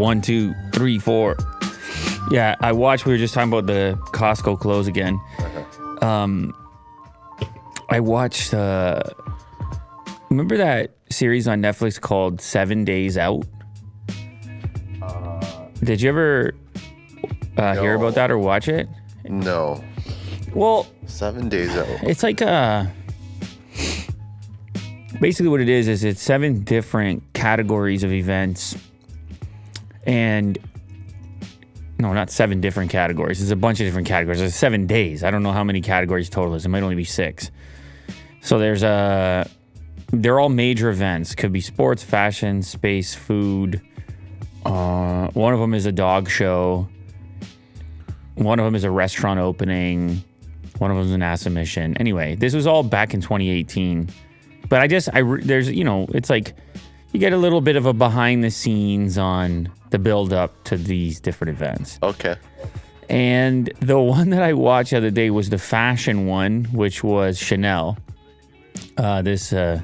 One, two, three, four. Yeah, I watched. We were just talking about the Costco close again. Um, I watched. Uh, remember that series on Netflix called Seven Days Out? Did you ever uh, hear about that or watch it? No. Well, Seven days out. it's like uh basically what it is is it's seven different categories of events and no not seven different categories. It's a bunch of different categories. There's seven days. I don't know how many categories total is. It might only be six. So there's a they're all major events. Could be sports fashion space food. Uh, one of them is a dog show. One of them is a restaurant opening. One of them is an NASA mission. Anyway, this was all back in 2018. But I just, I there's, you know, it's like you get a little bit of a behind the scenes on the build up to these different events. Okay. And the one that I watched the other day was the fashion one, which was Chanel. Uh, this, uh,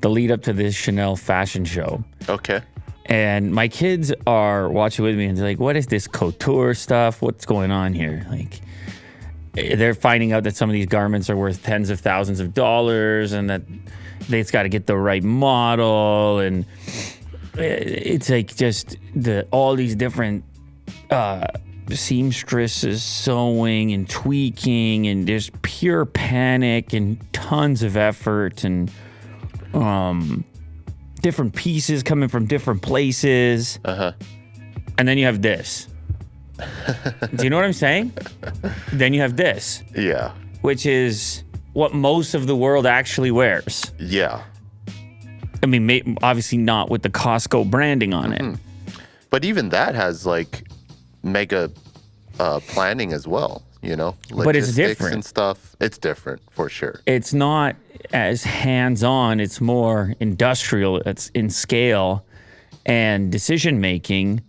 the lead up to this Chanel fashion show. Okay. And my kids are watching with me and they're like, what is this couture stuff? What's going on here? Like, eh, they're finding out that some of these garments are worth tens of thousands of dollars and that they've got to get the right model. And eh, it's like just the all these different uh, seamstresses sewing and tweaking and just pure panic and tons of effort and um, different pieces coming from different places. Uh huh. And then you have this. Do you know what I'm saying? then you have this, Yeah. which is what most of the world actually wears. Yeah. I mean, obviously not with the Costco branding on it. But even that has like mega uh, planning as well. You know, But it's Logistics different. and stuff. It's different for sure. It's not as hands on, it's more industrial, it's in scale and decision making.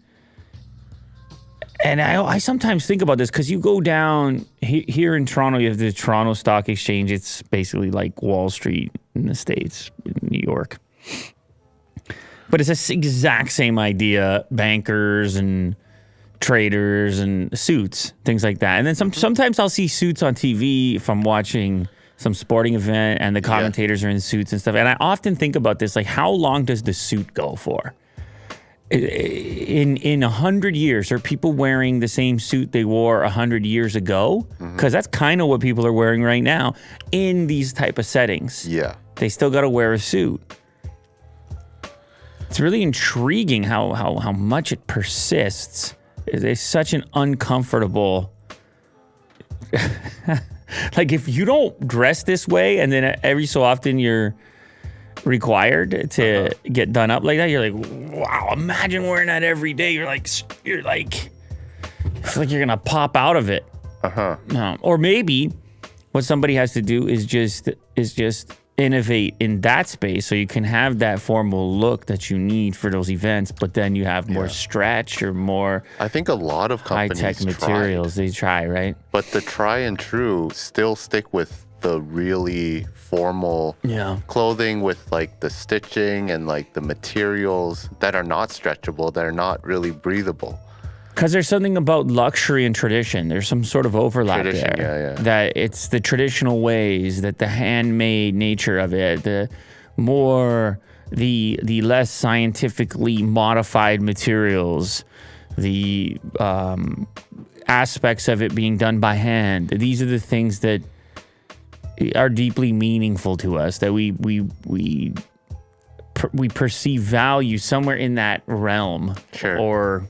And I, I sometimes think about this because you go down he, here in Toronto, you have the Toronto Stock Exchange. It's basically like Wall Street in the States, in New York. But it's the exact same idea bankers and traders and suits, things like that. And then some, sometimes I'll see suits on TV if I'm watching some sporting event and the commentators are in suits and stuff. And I often think about this like, how long does the suit go for? In in a hundred years, are people wearing the same suit they wore a hundred years ago? Mm-hmm. Because that's kind of what people are wearing right now in these type of settings. Yeah. They still got to wear a suit. It's really intriguing how how how much it persists. It is such an uncomfortable. like if you don't dress this way, and then every so often you're required to get done up like that, you're like, wow! Imagine wearing that every day. You're like, you're like, it's like you're gonna pop out of it. Uh huh. Um, or maybe what somebody has to do is just is just innovate in that space so you can have that formal look that you need for those events, but then you have more Yeah. stretch or more I think a lot of high companies tech tried, materials they try, right? but the try and true still stick with the really formal Yeah. clothing with like the stitching and like the materials that are not stretchable, that are not really breathable. Because there's something about luxury and tradition. There's some sort of overlap Tradition, there. yeah, yeah. That it's the traditional ways, that the handmade nature of it, the more the the less scientifically modified materials, the um, aspects of it being done by hand. These are the things that are deeply meaningful to us. That we we we per, we perceive value somewhere in that realm, Sure. or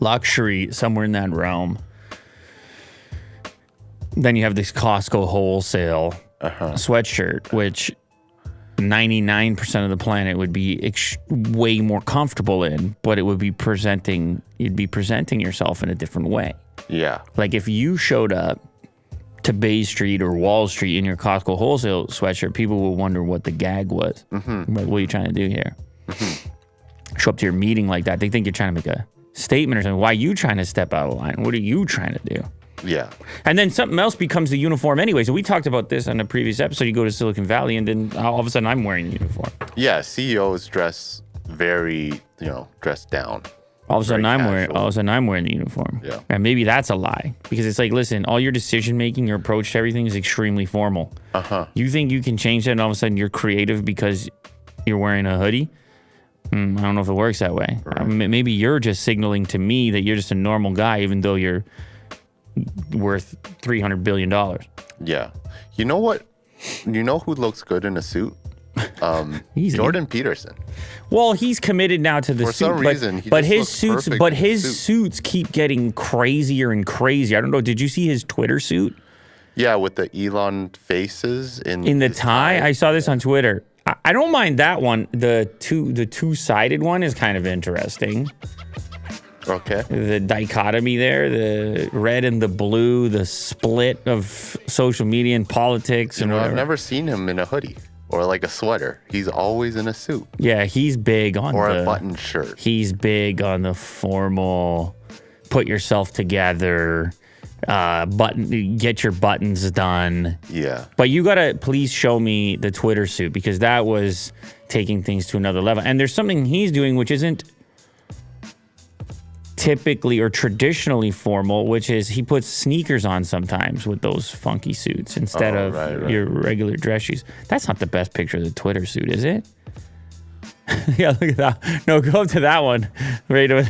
luxury somewhere in that realm. Then you have this Costco wholesale Uh-huh. sweatshirt, which 99% of the planet would be ex- way more comfortable in, but it would be presenting, you'd be presenting yourself in a different way. Yeah. Like if you showed up to Bay Street or Wall Street in your Costco wholesale sweatshirt, people will wonder what the gag was. Mm-hmm. Like, what are you trying to do here? Show up to your meeting like that. They think you're trying to make a statement or something. Why are you trying to step out of line? What are you trying to do? Yeah. And then something else becomes the uniform anyway. So we talked about this on a previous episode. You go to Silicon Valley and then all of a sudden I'm wearing the uniform. Yeah. CEOs dress very, you know, dressed down. All of a sudden, I'm wearing. All of a sudden, I'm wearing the uniform. Yeah. And maybe that's a lie because it's like, listen, all your decision making, your approach to everything is extremely formal. Uh huh. You think you can change that, and all of a sudden you're creative because you're wearing a hoodie? Mm, I don't know if it works that way. Um, m- maybe you're just signaling to me that you're just a normal guy, even though you're worth three hundred billion dollars. Yeah. You know what? You know who looks good in a suit? Um. Jordan Peterson. Well, he's committed now to the For suit, some but, reason, but his suits, but his suit. suits keep getting crazier and crazier. I don't know. Did you see his Twitter suit Yeah, with the Elon faces in in the tie? I saw this on Twitter. I, I don't mind that one. The two, the two sided one is kind of interesting. Okay. the dichotomy there, the red and the blue, the split of social media and politics You and know, I've never seen him in a hoodie or like a sweater. He's always in a suit yeah, he's big on or the a button shirt. he's big on the formal put yourself together uh button get your buttons done Yeah. but you gotta please show me the twitter suit because that was taking things to another level and there's something he's doing which isn't typically or traditionally formal which is he puts sneakers on sometimes with those funky suits instead Oh, of right, right. your regular dress shoes that's not the best picture of the twitter suit is it yeah look at that no go up to that one right away.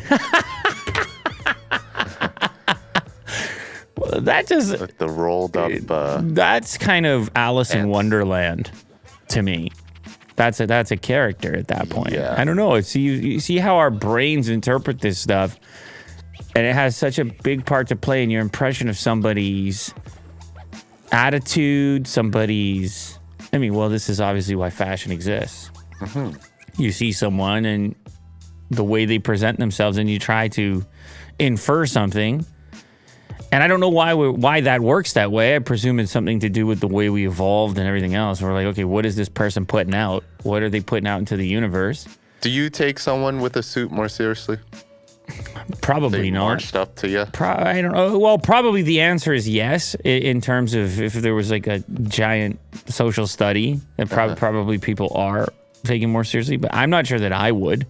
Well, that just Like the rolled up. Uh, that's kind of Alice in Wonderland to me. That's a that's a character at that point. Yeah. I don't know. See you, you see how our brains interpret this stuff, and it has such a big part to play in your impression of somebody's attitude, somebody's. I mean, well, this is obviously why fashion exists. Mm-hmm. You see someone and the way they present themselves, and you try to infer something. And I don't know why why that works that way. I presume it's something to do with the way we evolved and everything else. We're like, okay, what is this person putting out? What are they putting out into the universe? do you take someone with a suit more seriously? Probably They not. marched up to you. Pro- I don't know. Well, probably the answer is yes. i- In terms of if there was like a giant social study, that prob- uh-huh. probably people are taking more seriously. But I'm not sure that I would.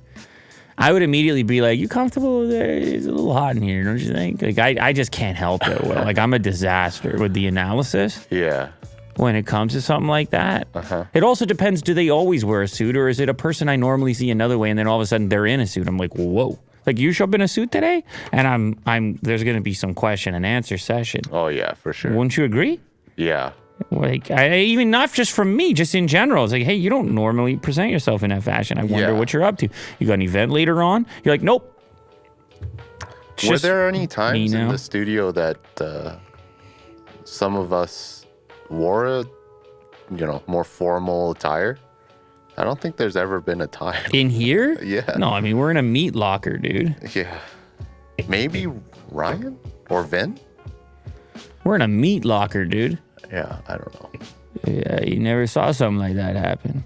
I would immediately be like, "You comfortable there? It's a little hot in here, don't you think?" Like I, I just can't help it. Well, like I'm a disaster with the analysis Yeah. when it comes to something like that. Uh-huh. It also depends. Do they always wear a suit, or is it a person I normally see another way, and then all of a sudden they're in a suit? I'm like, whoa! Like you show up in a suit today, and I'm, I'm. There's going to be some question and answer session. Oh yeah, for sure. Wouldn't you agree? Yeah. Like, I, even not just from me, just in general. It's like, hey, you don't normally present yourself in that fashion. I wonder Yeah. what you're up to. You got an event later on? You're like, nope. It's Were there any times in the studio that uh, some of us wore a, you know, more formal attire? I don't think there's ever been a time. in here? Yeah. No, I mean we're in a meat locker, dude. Yeah. Maybe Ryan or Vin? We're in a meat locker, dude. Yeah, I don't know. Yeah, you never saw something like that happen.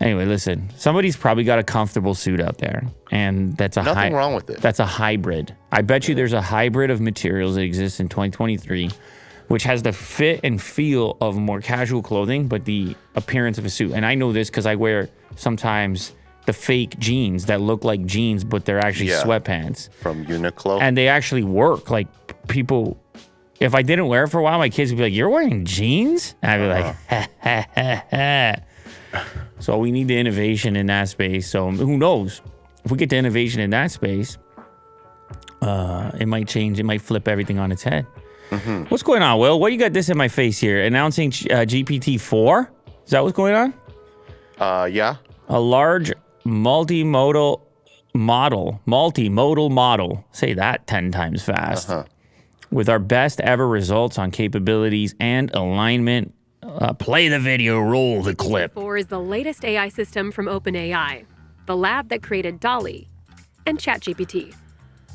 Anyway, listen. Somebody's probably got a comfortable suit out there, and that's a Nothing hy- wrong with it. That's a hybrid. I bet you there's a hybrid of materials that exists in 2023, which has the fit and feel of more casual clothing, but the appearance of a suit. And I know this because I wear sometimes the fake jeans that look like jeans, but they're actually Yeah. sweatpants From Uniqlo. and they actually work. Like people, if I didn't wear it for a while, my kids would be like, "You're wearing jeans?" And I'd be like, ha, ha, ha, ha. "So we need the innovation in that space." So who knows? If we get the innovation in that space, uh, it might change. It might flip everything on its head. What's going on, Will? What you got this in my face here? Announcing uh, GPT four? Is that what's going on? uh, yeah. a large multimodal model, multimodal model. Say that 10 times fast. With our best ever results on capabilities and alignment. Uh, play the video, roll the clip. 4 is the latest AI system from OpenAI, the lab that created DALL-E and ChatGPT.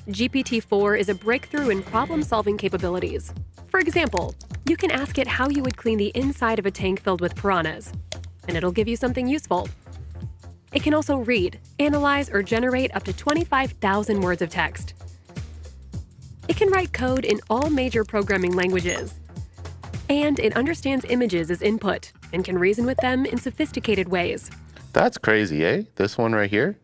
GPT-4 is a breakthrough in problem-solving capabilities. For example, you can ask it how you would clean the inside of a tank filled with piranhas, and it'll give you something useful. It can also read, analyze, or generate up to 25,000 words of text. It can write code in all major programming languages, and it understands images as input and can reason with them in sophisticated ways. That's crazy, eh? This one right here.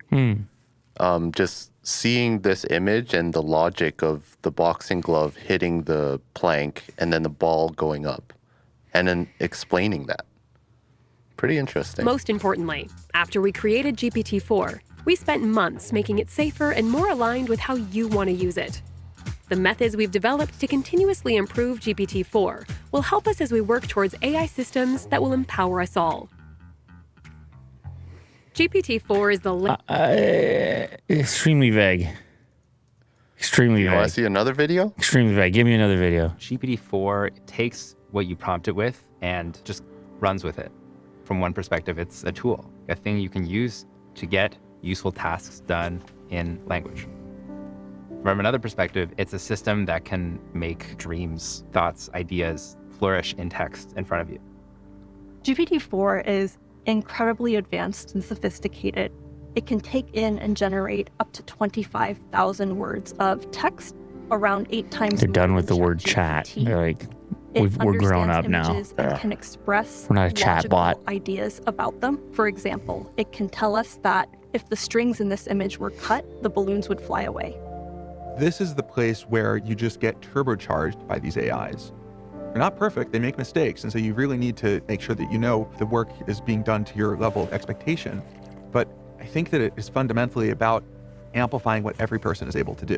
Um, just seeing this image and the logic of the boxing glove hitting the plank and then the ball going up, and then explaining that. Pretty interesting. Most importantly, after we created GPT 4, we spent months making it safer and more aligned with how you want to use it. The methods we've developed to continuously improve GPT 4 will help us as we work towards AI systems that will empower us all. GPT 4 is the la- Extremely vague. Extremely you want vague. to see another video? Extremely vague. Give me another video. GPT-4 takes what you prompt it with and just runs with it. From one perspective, it's a tool, a thing you can use to get useful tasks done in language. From another perspective, it's a system that can make dreams, thoughts, ideas flourish in text in front of you. GPT-4 is incredibly advanced and sophisticated. It can take in and generate up to 25,000 words of text, around eight times. They're done with the word chat. ChatGPT. They're like, we've, we're grown up now. images and can express We're not a chat bot. ideas about them. For example, it can tell us that if the strings in this image were cut, the balloons would fly away. This is the place where you just get turbocharged by these AIs. They're not perfect, they make mistakes, and so you really need to make sure that you know the work is being done to your level of expectation. But I think that it is fundamentally about amplifying what every person is able to do.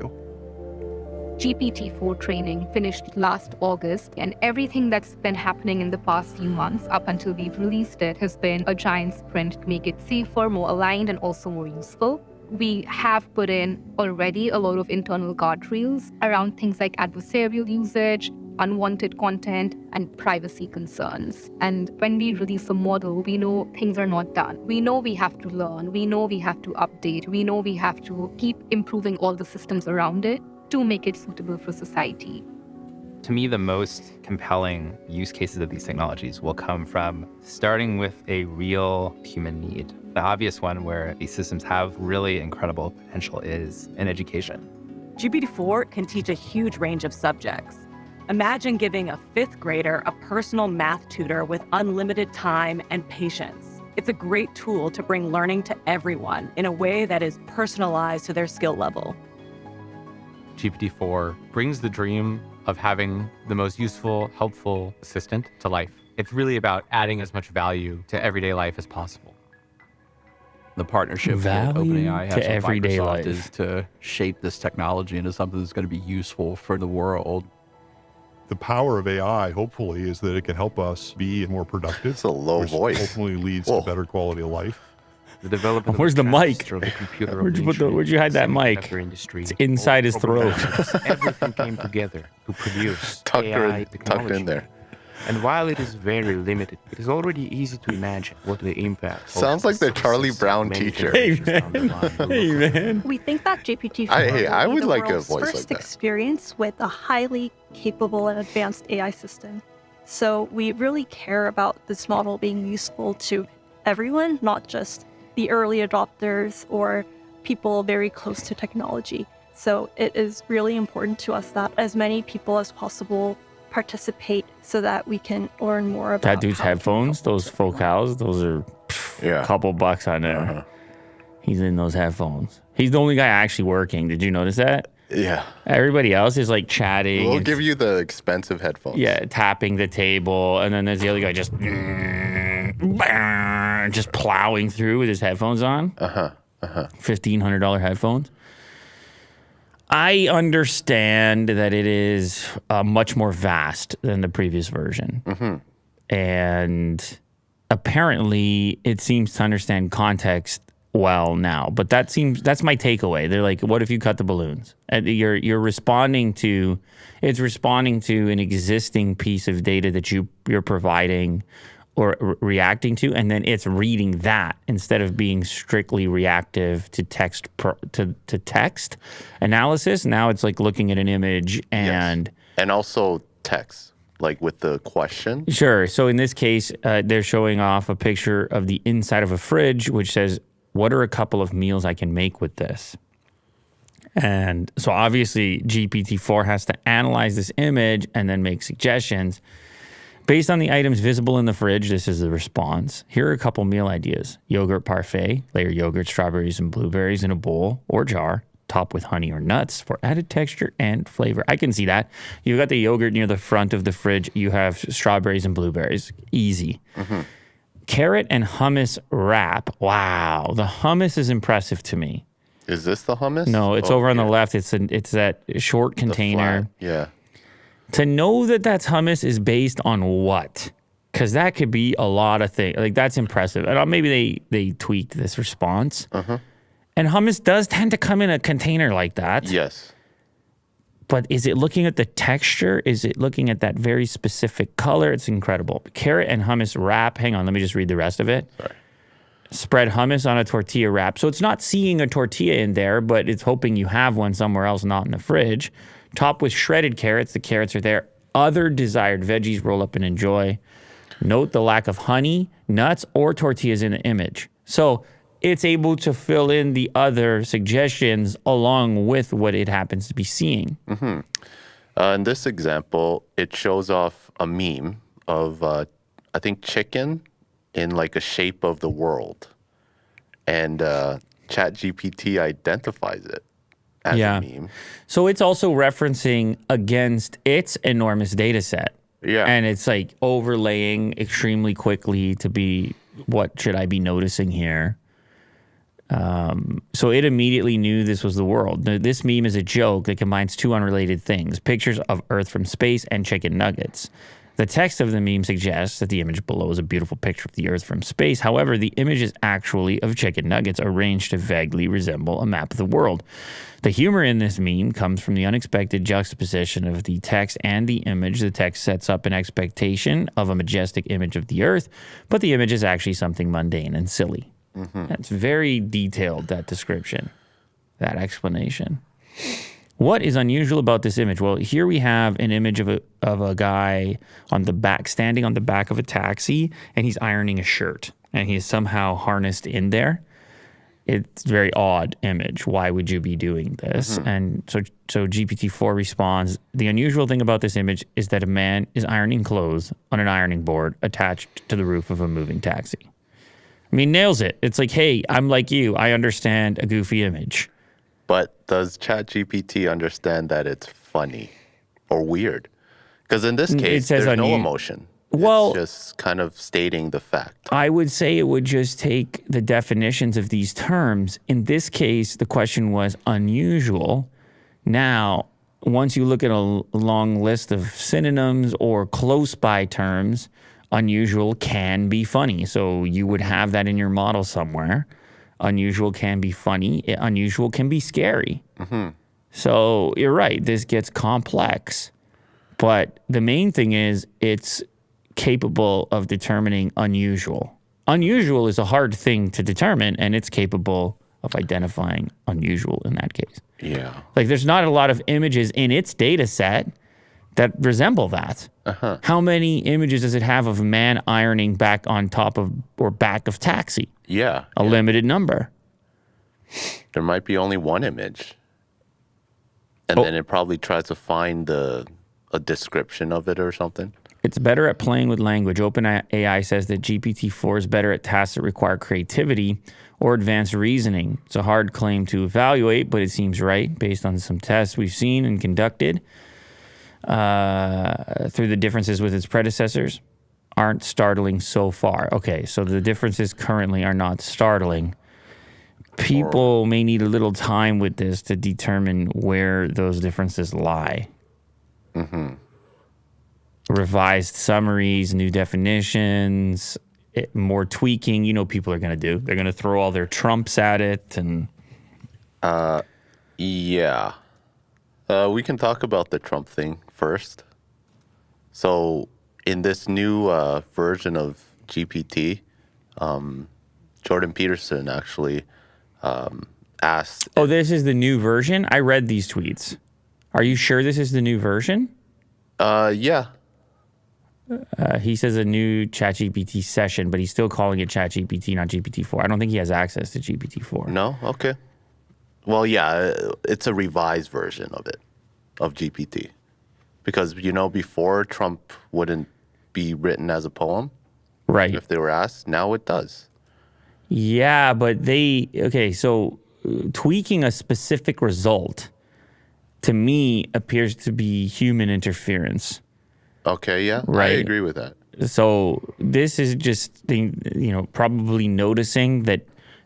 GPT-4 training finished last August, and everything that's been happening in the past few months up until we've released it has been a giant sprint to make it safer, more aligned, and also more useful. We have put in already a lot of internal guardrails around things like adversarial usage, unwanted content, and privacy concerns. And when we release a model, we know things are not done. We know we have to learn. We know we have to update. We know we have to keep improving all the systems around it to make it suitable for society. To me, the most compelling use cases of these technologies will come from starting with a real human need. The obvious one where these systems have really incredible potential is in education. GPT-4 can teach a huge range of subjects. Imagine giving a fifth grader a personal math tutor with unlimited time and patience. It's a great tool to bring learning to everyone in a way that is personalized to their skill level. GPT-4 brings the dream of having the most useful, helpful assistant to life. It's really about adding as much value to everyday life as possible. The partnership Value that OpenAI has to with everyday Microsoft life. is to shape this technology into something that's going to be useful for the world. The power of AI, hopefully, is that it can help us be more productive. It's a low which voice. Ultimately leads Whoa. to better quality of life. The development Where's of the mic? the computer Where'd you put the- where'd you hide that mic? Industry, It's inside his throat. Everything came together to produce Tucked, AI in, technology. tucked in there. And while it is very limited, it is already easy to imagine what the impact. Sounds like the Charlie Brown teacher. Hey, generations down the man. Hey, man. We think that GPT-4 I- hey, I would the like a world's voice first like that. experience with a highly capable and advanced AI system. So we really care about this model being useful to everyone, not just the early adopters or people very close to technology. So it is really important to us that as many people as possible participate so that we can learn more about That dude's how we can headphones, those focals, those are Yeah. a couple bucks on there. Uh-huh. He's in those headphones. He's the only guy actually working. Did you notice that? Yeah. Everybody else is like chatting. We'll give you the expensive headphones. Yeah, tapping the table, and then there's the other guy just just plowing through with his headphones on. Uh huh. Uh huh. Fifteen hundred dollar headphones. I understand that it is uh, much more vast than the previous version, and apparently it seems to understand context well now. But that seems that's my takeaway. They're like, "What if you cut the balloons?" And you're you're responding to it's responding to an existing piece of data that you you're providing or re- reacting to, and then it's reading that instead of being strictly reactive to text pro, to to text analysis. Now it's like looking at an image and. And also text, like with the question. Sure. So in this case, uh, they're showing off a picture of the inside of a fridge, which says, "What are a couple of meals I can make with this?" And so obviously, GPT-4 has to analyze this image and then make suggestions. Based on the items visible in the fridge, this is the response. Here are a couple meal ideas yogurt parfait, layer yogurt, strawberries, and blueberries in a bowl or jar, top with honey or nuts for added texture and flavor. I can see that. You've got the yogurt near the front of the fridge, you have strawberries and blueberries. Easy. Mm-hmm. Carrot and hummus wrap. Wow. The hummus is impressive to me. Is this the hummus? No, it's Oh, over on the left. It's an, it's that short container. Yeah. To know that that's hummus is based on what? Because that could be a lot of things. Like that's impressive. And uh, maybe they they tweaked this response. Uh-huh. And hummus does tend to come in a container like that. Yes. But is it looking at the texture? Is it looking at that very specific color? It's incredible. Carrot and hummus wrap. Hang on, let me just read the rest of it. Sorry. Spread hummus on a tortilla wrap. So it's not seeing a tortilla in there, but it's hoping you have one somewhere else, not in the fridge. Top with shredded carrots. The carrots are there. Other desired veggies roll up and enjoy. Note the lack of honey, nuts, or tortillas in the image. So it's able to fill in the other suggestions along with what it happens to be seeing. Uh, in this example, it shows off a meme of, uh, I think, chicken in like a shape of the world. And uh, ChatGPT identifies it Yeah. So it's also referencing against its enormous data set. Yeah. And it's like overlaying extremely quickly to be what should I be noticing here? Um, so it immediately knew this was the world. Now, This meme is a joke that combines two unrelated things pictures of Earth from space and chicken nuggets. The text of the meme suggests that the image below is a beautiful picture of the Earth from space. However, the image is actually of chicken nuggets arranged to vaguely resemble a map of the world. The humor in this meme comes from the unexpected juxtaposition of the text and the image. The text sets up an expectation of a majestic image of the Earth, but the image is actually something mundane and silly. Mm-hmm. That's very detailed, that description, that explanation. What is unusual about this image? Well, here we have an image of a of a guy on the back, standing on the back of a taxi, and he's ironing a shirt, and he's somehow harnessed in there. It's a very odd image. Why would you be doing this? Mm-hmm. And so, so GPT four responds: the unusual thing about this image is that a man is ironing clothes on an ironing board attached to the roof of a moving taxi. I mean, nails it. It's like, hey, I'm like you. I understand a goofy image. But does ChatGPT understand that it's funny or weird? Because in this Mm, it case, says there's no unu- emotion. Well- it's just kind of stating the fact. I would say it would just take the definitions of these terms. In this case, the question was unusual. Now, once you look at a long list of synonyms or close by terms, unusual can be funny. So you would have that in your model somewhere. Unusual can be funny, unusual can be scary. Mm-hmm. So you're right, this gets complex. But the main thing is it's capable of determining unusual. Unusual is a hard thing to determine, and it's capable of identifying unusual in that case. Yeah. Like there's not a lot of images in its data set that resemble that. Uh-huh. How many images does it have of a man ironing back on top of or back of taxi? Yeah. A limited number. There might be only one image. Oh. And then it probably tries to find the a description of it or something. It's better at playing with language. OpenAI says that GPT-4 is better at tasks that require creativity or advanced reasoning. It's a hard claim to evaluate, but it seems right based on some tests we've seen and conducted uh, through the differences with its predecessors aren't startling so far. Okay, so the differences currently are not startling. People may need a little time with this to determine where those differences lie revised summaries, new definitions, it, more tweaking. You know, people are going to do. They're going to throw all their trumps at it, and Yeah. Uh, we can talk about the Trump thing first. So, in this new uh, version of GPT, um, Jordan Peterson actually um, asked. oh, this is the new version. I read these tweets. Are you sure this is the new version? Uh, yeah. Uh, he says a new ChatGPT session, but he's still calling it ChatGPT, not GPT-4. I don't think he has access to GPT-4. No? Okay. Well, yeah, it's a revised version of it, of GPT. Because, you know, before Trump wouldn't be written as a poem Right. if they were asked. Now it does. Yeah, but they okay. So uh, tweaking a specific result to me appears to be human interference. Okay, yeah, Right. I agree with that. So this is just the- you know probably noticing that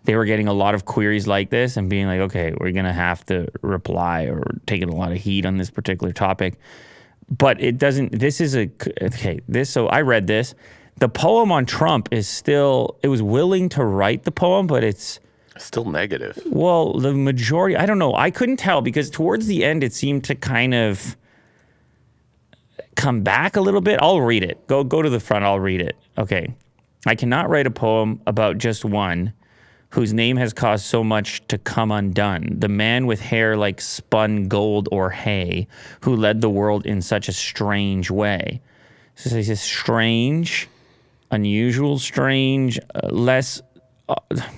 they were getting a lot of queries like this and being like, okay, we're gonna have to reply or taking a lot of heat on this particular topic. But it doesn't. This is a okay. This so I read this. The poem on Trump is still. It was willing to write the poem, but it's Still negative. well, the majority, I don't know. I couldn't tell because towards the end, it seemed to kind of come back a little bit. I'll read it. Go, go to the front. I'll read it. Okay. I cannot write a poem about just one whose name has caused so much to come undone. The man with hair like spun gold or hay, who led the world in such a strange way. So he says strange, unusual, strange, uh, less. Uh,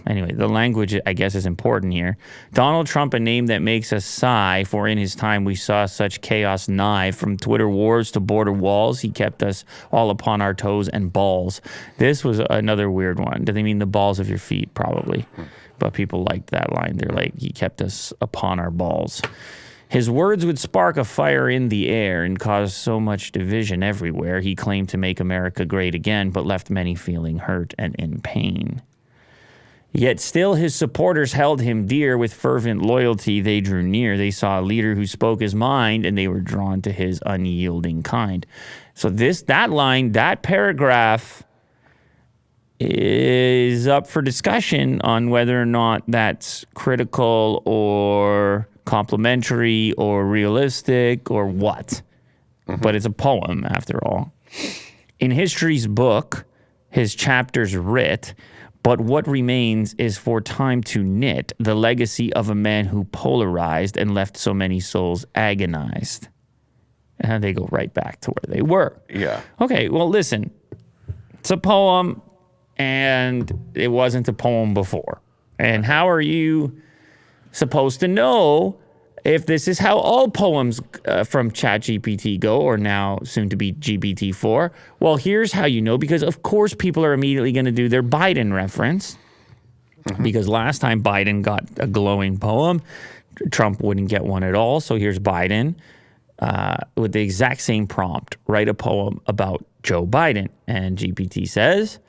anyway, the language I guess is important here. Donald Trump, a name that makes us sigh, for in his time we saw such chaos nigh. From Twitter wars to border walls, he kept us all upon our toes and balls. This was another weird one. Do they mean the balls of your feet? Probably. But people liked that line. They're like, he kept us upon our balls. His words would spark a fire in the air and cause so much division everywhere. He claimed to make America great again, but left many feeling hurt and in pain. Yet still his supporters held him dear with fervent loyalty. They drew near. They saw a leader who spoke his mind, and they were drawn to his unyielding kind. So this that line, that paragraph is up for discussion on whether or not that's critical or complimentary or realistic or what. Mm-hmm. But it's a poem after all. In history's book, his chapters writ, but what remains is for time to knit the legacy of a man who polarized and left so many souls agonized. And they go right back to where they were. Yeah. Okay, well, listen, it's a poem, and it wasn't a poem before. And how are you supposed to know if this is how all poems uh, from ChatGPT go, or now soon to be GPT-4? Well, here's how you know, because of course people are immediately going to do their Biden reference, because last time Biden got a glowing poem, Trump wouldn't get one at all. So here's Biden uh, with the exact same prompt write a poem about Joe Biden. And GPT says,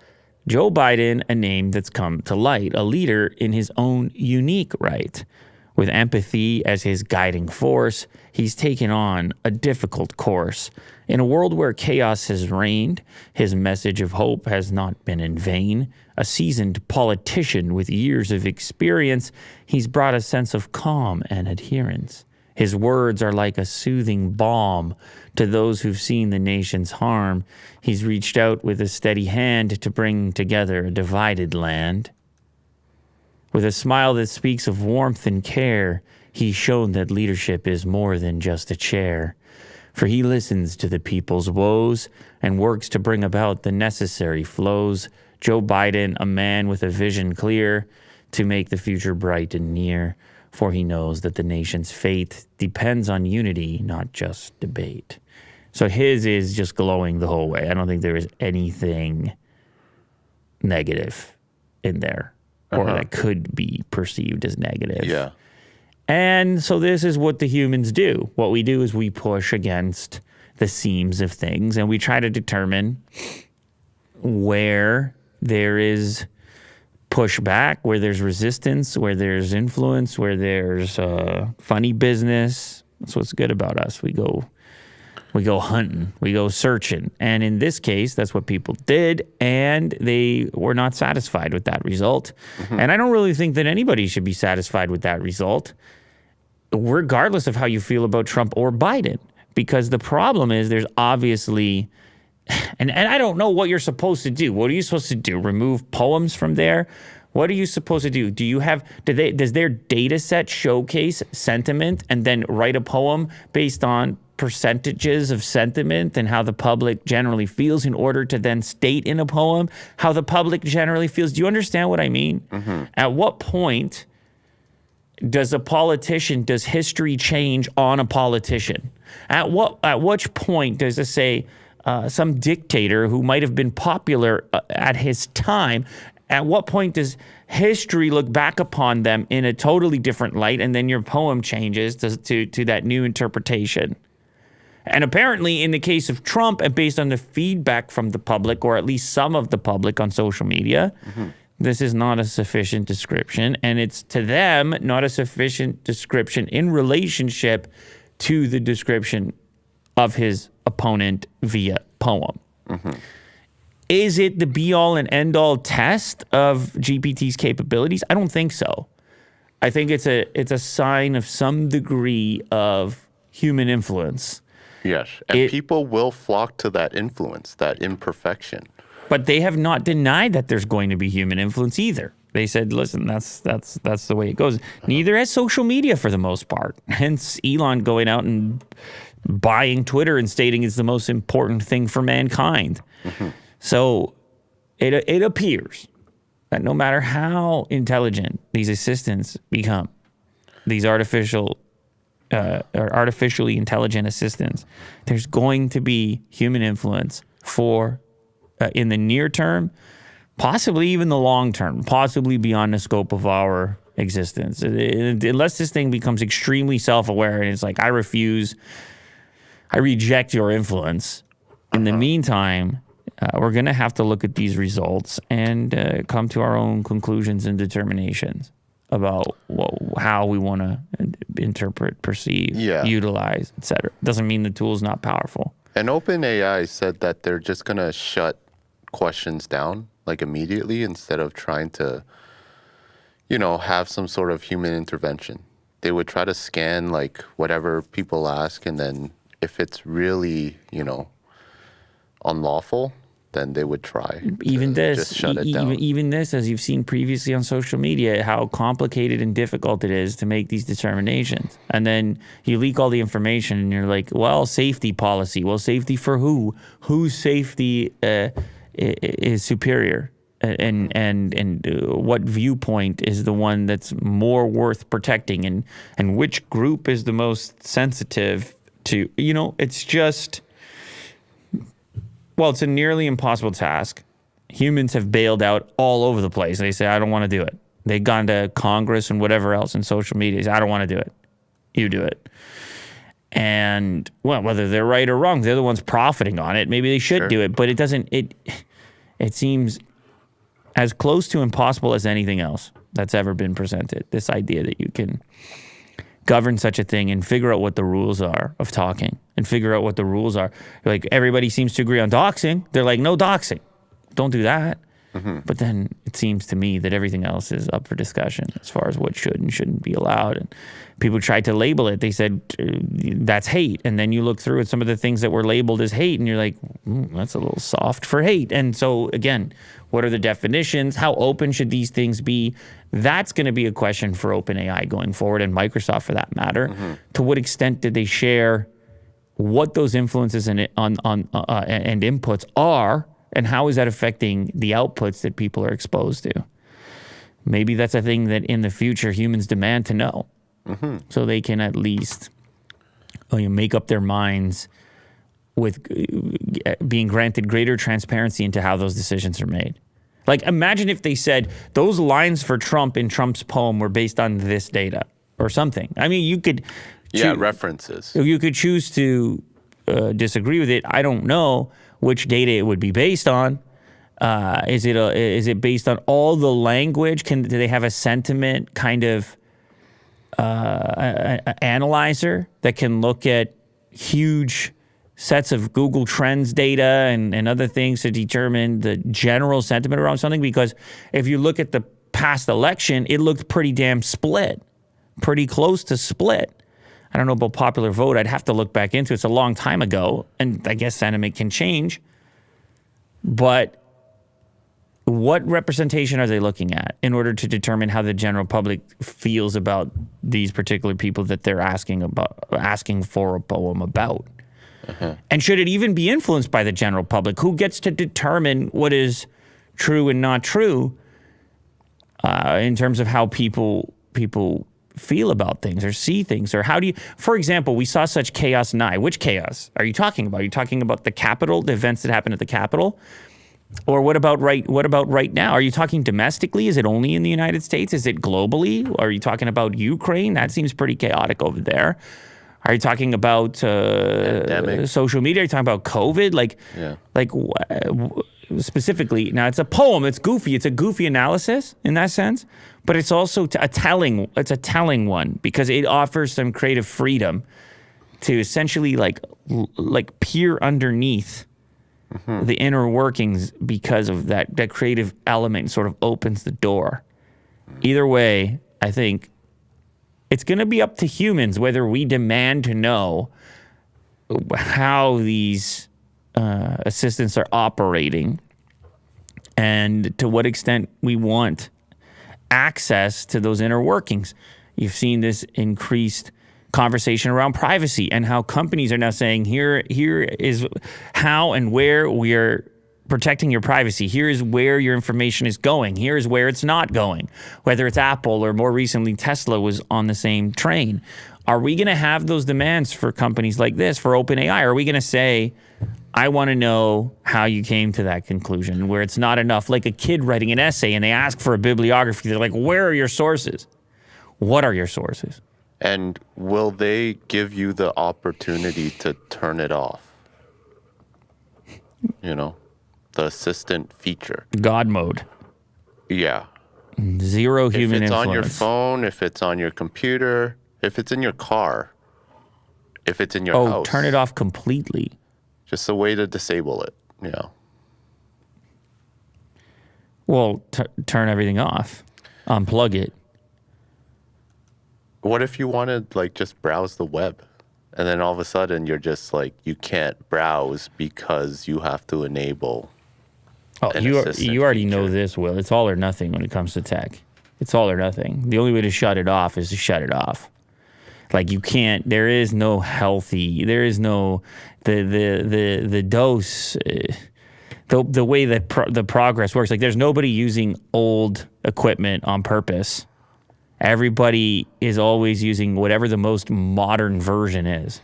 Joe Biden, a name that's come to light, a leader in his own unique right. With empathy as his guiding force, he's taken on a difficult course. In a world where chaos has reigned, his message of hope has not been in vain. A seasoned politician with years of experience, he's brought a sense of calm and adherence. His words are like a soothing balm to those who've seen the nation's harm. He's reached out with a steady hand to bring together a divided land. With a smile that speaks of warmth and care, he's shown that leadership is more than just a chair. For he listens to the people's woes and works to bring about the necessary flows. Joe Biden, a man with a vision clear to make the future bright and near, for he knows that the nation's fate depends on unity, not just debate. So his is just glowing the whole way. I don't think there is anything negative in there or Uh-huh. that could be perceived as negative. Yeah. And so this is what the humans do. What we do is we push against the seams of things and we try to determine where there is pushback, where there's resistance, where there's influence, where there's uh, funny business. That's what's good about us. We go we go hunting, we go searching. And in this case, that's what people did. And they were not satisfied with that result. Mm-hmm. And I don't really think that anybody should be satisfied with that result, regardless of how you feel about Trump or Biden. Because the problem is there's obviously, and, and I don't know what you're supposed to do. What are you supposed to do? Remove poems from there? What are you supposed to do? Do you have do they does their data set showcase sentiment and then write a poem based on percentages of sentiment and how the public generally feels in order to then state in a poem how the public generally feels? Do you understand what I mean? At what point does a politician does history change on a politician? At what at which point does it say uh, some dictator who might have been popular uh, at his time. At what point does history look back upon them in a totally different light, and then your poem changes to, to, to that new interpretation? And apparently, in the case of Trump, and based on the feedback from the public, or at least some of the public on social media, this is not a sufficient description. And it's to them not a sufficient description in relationship to the description of his opponent via poem. Is it the be all and end all test of GPT's capabilities? I don't think so. I think it's a it's a sign of some degree of human influence. Yes. And It- people will flock to that influence, that imperfection. But they have not denied that there's going to be human influence either. They said, "Listen, that's that's that's the way it goes." Neither has social media for the most part. Hence, Elon going out and buying Twitter and stating it's the most important thing for mankind. Mm-hmm. So, it it appears that no matter how intelligent these assistants become, these artificial uh, or artificially intelligent assistants, there's going to be human influence for uh, in the near term, possibly even the long term, possibly beyond the scope of our existence. Unless this thing becomes extremely self aware and it's like, I refuse, I reject your influence. In the meantime, uh, we're going to have to look at these results and uh, come to our own conclusions and determinations about wha- how we want to interpret, perceive, Yeah. utilize, etc. Doesn't mean the tool is not powerful. And OpenAI said that they're just going to shut questions down like immediately instead of trying to, you know, have some sort of human intervention. They would try to scan like whatever people ask, and then if it's really, you know, unlawful, then they would try. even this, shut it down. even, even this, as you've seen previously on social media, how complicated and difficult it is to make these determinations. And then you leak all the information, and you're like, "Well, safety policy. Well, safety for who? Whose safety uh, is superior?" And and and uh, what viewpoint is the one that's more worth protecting, and and which group is the most sensitive to? You know, it's just well, it's a nearly impossible task. Humans have bailed out all over the place. They say, I don't want to do it. They've gone to Congress and whatever else in social media. They say, I don't want to do it. You do it. And well, whether they're right or wrong, they're the ones profiting on it. Maybe they should do it, but it doesn't. It it seems as close to impossible as anything else that's ever been presented. This idea that you can govern such a thing and figure out what the rules are of talking and figure out what the rules are. Like everybody seems to agree on doxing. They're like, no doxing. Don't do that. But then it seems to me that everything else is up for discussion as far as what should and shouldn't be allowed. And people tried to label it. They said uh, that's hate. And then you look through at some of the things that were labeled as hate, and you're like, "Mm, that's a little soft for hate. And so, again, what are the definitions? How open should these things be? That's going to be a question for OpenAI going forward, and Microsoft for that matter. To what extent did they share what those influences and on on uh, uh, and inputs are, and how is that affecting the outputs that people are exposed to? Maybe that's a thing that in the future humans demand to know, so they can at least uh, you know, make up their minds with uh, being granted greater transparency into how those decisions are made. Like, imagine if they said those lines for Trump in Trump's poem were based on this data or something. I mean, you could. yeah, references. you could choose to uh, disagree with it. I don't know which data it would be based on. Uh, is it a, is it based on all the language? Can do they have a sentiment kind of uh, a- a- analyzer that can look at huge sets of Google Trends data and, and other things to determine the general sentiment around something? Because if you look at the past election, it looked pretty damn split, pretty close to split. I don't know about popular vote. I'd have to look back into it. It's a long time ago, and I guess sentiment can change. But what representation are they looking at in order to determine how the general public feels about these particular people that they're asking about asking for a poem about? And should it even be influenced by the general public? Who gets to determine what is true and not true uh, in terms of how people people feel about things or see things or how do you for example we saw such chaos nigh. Which chaos are you talking about? Are you talking about the Capitol the events that happened at the Capitol? Or what about right what about right now? Are you talking domestically? Is it only in the united states? Is it globally? Are you talking about ukraine? That seems pretty chaotic over there. Are you talking about uh, social media? Are you talking about covid? Like Yeah. like specifically now it's a poem. It's goofy. It's a goofy analysis in that sense but it's also a telling it's a telling one because it offers some creative freedom to essentially like like peer underneath the inner workings because of that that creative element sort of opens the door. Either way i think it's going to be up to humans whether we demand to know how these uh, assistants are operating and to what extent we want access to those inner workings. You've seen this increased conversation around privacy and how companies are now saying here here is how and where we are protecting your privacy. Here is where your information is going. Here is where it's not going. Whether it's Apple or more recently Tesla was on the same train. Are we going to have those demands for companies like this for OpenAI? Are we going to say I want to know how you came to that conclusion where it's not enough like a kid writing an essay and they ask for a bibliography. They're like, "Where are your sources?" What are your sources? And will they give you the opportunity to turn it off? You know, the assistant feature. God mode. Yeah. Zero human if it's influence. on your phone, if it's on your computer, if it's in your car, if it's in your oh, house. turn it off completely. Just a way to disable it. Yeah. Well, t- turn everything off. Unplug it. What if you wanted like just browse the web? And then all of a sudden you're just like you can't browse because you have to enable Oh, you are, you already know this, Will. It's all or nothing when it comes to tech. It's all or nothing. The only way to shut it off is to shut it off. Like you can't. There is no healthy. There is no the the the the dose. Uh, the the way that pro- the progress works. Like there's nobody using old equipment on purpose. Everybody is always using whatever the most modern version is,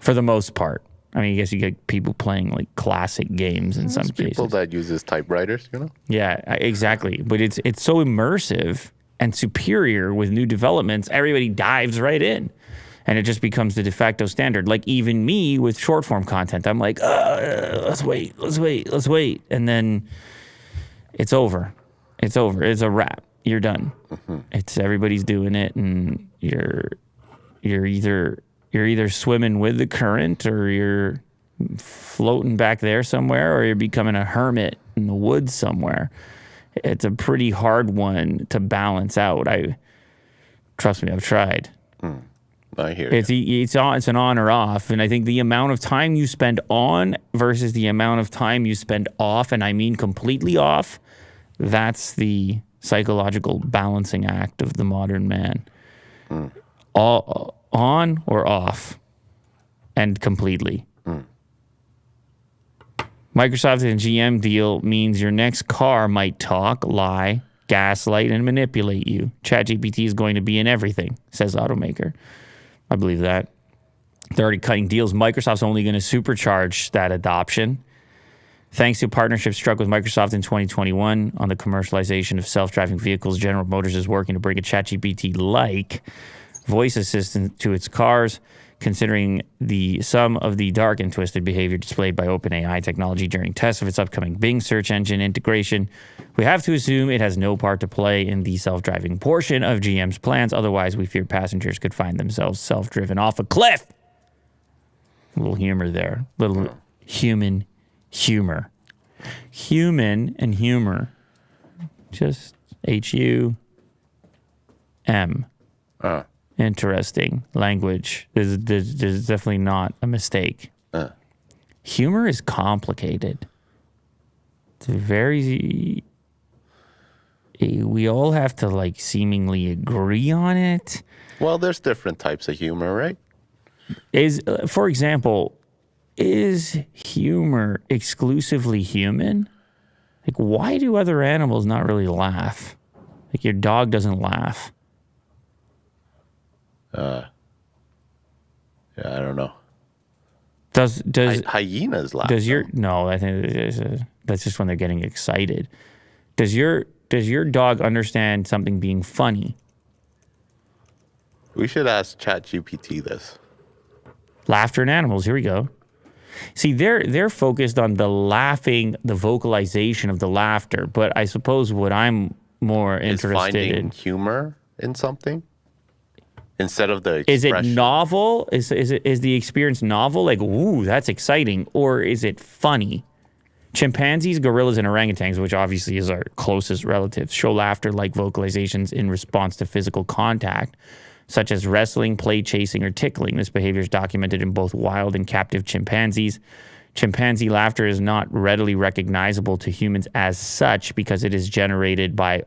for the most part. I mean, I guess you get people playing like classic games in some There's cases. people that uses typewriters, you know? Yeah, exactly. But it's it's so immersive and superior with new developments. Everybody dives right in, and it just becomes the de facto standard. Like even me with short form content, I'm like, uh, let's wait, let's wait, let's wait, and then it's over. It's over. It's a wrap. You're done. It's everybody's doing it, and you're you're either you're either swimming with the current or you're floating back there somewhere or you're becoming a hermit in the woods somewhere. It's a pretty hard one to balance out. I trust me, I've tried. I hear It's e- it's on it's an on or off, and I think the amount of time you spend on versus the amount of time you spend off, and I mean completely off, that's the psychological balancing act of the modern man. All on or off, and completely. Microsoft and GM deal means your next car might talk, lie, gaslight, and manipulate you. ChatGPT is going to be in everything, says automaker. I believe that. They're already cutting deals. Microsoft's only going to supercharge that adoption. Thanks to a partnership struck with Microsoft in 2021 on the commercialization of self driving vehicles, General Motors is working to bring a ChatGPT like voice assistant to its cars, considering the sum of the dark and twisted behavior displayed by OpenAI technology during tests of its upcoming Bing search engine integration. We have to assume it has no part to play in the self driving portion of GM's plans. Otherwise, we fear passengers could find themselves self driven off a cliff. A little humor there. Little human humor. Human and humor. Just H U M. Uh, Interesting language. There's, there's, there's definitely not a mistake. uh. Humor is complicated. It's very. We all have to like seemingly agree on it. Well, there's different types of humor, right? Is, uh, for example, is humor exclusively human? Like, why do other animals not really laugh? Like, your dog doesn't laugh. Uh, yeah, I don't know. Does does Hy- hyenas laugh. does your no? I think a, that's just when they're getting excited. Does your does your dog understand something being funny? We should ask ChatGPT this. Laughter in animals. Here we go. See, they're they're focused on the laughing, the vocalization of the laughter. But I suppose what I'm more interested Is interested finding in humor in something instead of the is it novel? Is is it is the experience novel? Like, ooh, that's exciting, or is it funny? Chimpanzees, gorillas, and orangutans, which obviously is our closest relatives, show laughter like vocalizations in response to physical contact, such as wrestling, play chasing, or tickling. This behavior is documented in both wild and captive chimpanzees. Chimpanzee laughter is not readily recognizable to humans as such because it is generated by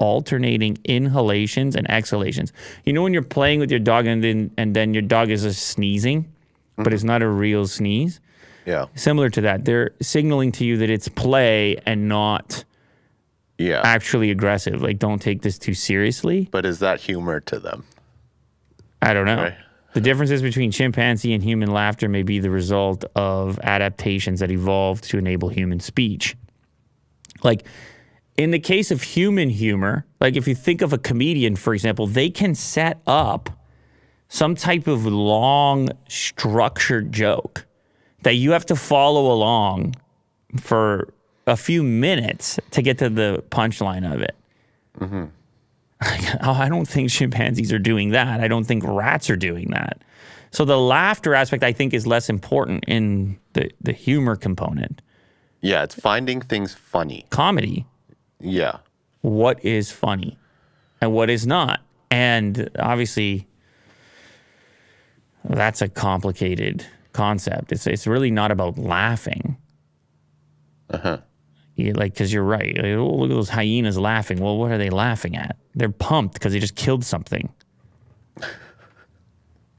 alternating inhalations and exhalations. You know when you're playing with your dog and then and then your dog is just sneezing, but mm-hmm. it's not a real sneeze. Yeah. Similar to that, they're signaling to you that it's play and not Yeah. actually aggressive. Like don't take this too seriously. But is that humor to them? I don't know. Right. The differences between chimpanzee and human laughter may be the result of adaptations that evolved to enable human speech. Like in the case of human humor, like if you think of a comedian, for example, they can set up some type of long, structured joke that you have to follow along for a few minutes to get to the punchline of it. Mm-hmm. Oh, I don't think chimpanzees are doing that. I don't think rats are doing that. So the laughter aspect, I think, is less important in the, the humor component. Yeah, it's finding things funny. Comedy, Yeah. what is funny and what is not. And obviously, that's a complicated concept. It's, it's really not about laughing. Uh huh. You, like, because you're right. Like, oh, look at those hyenas laughing. Well, what are they laughing at? They're pumped because they just killed something.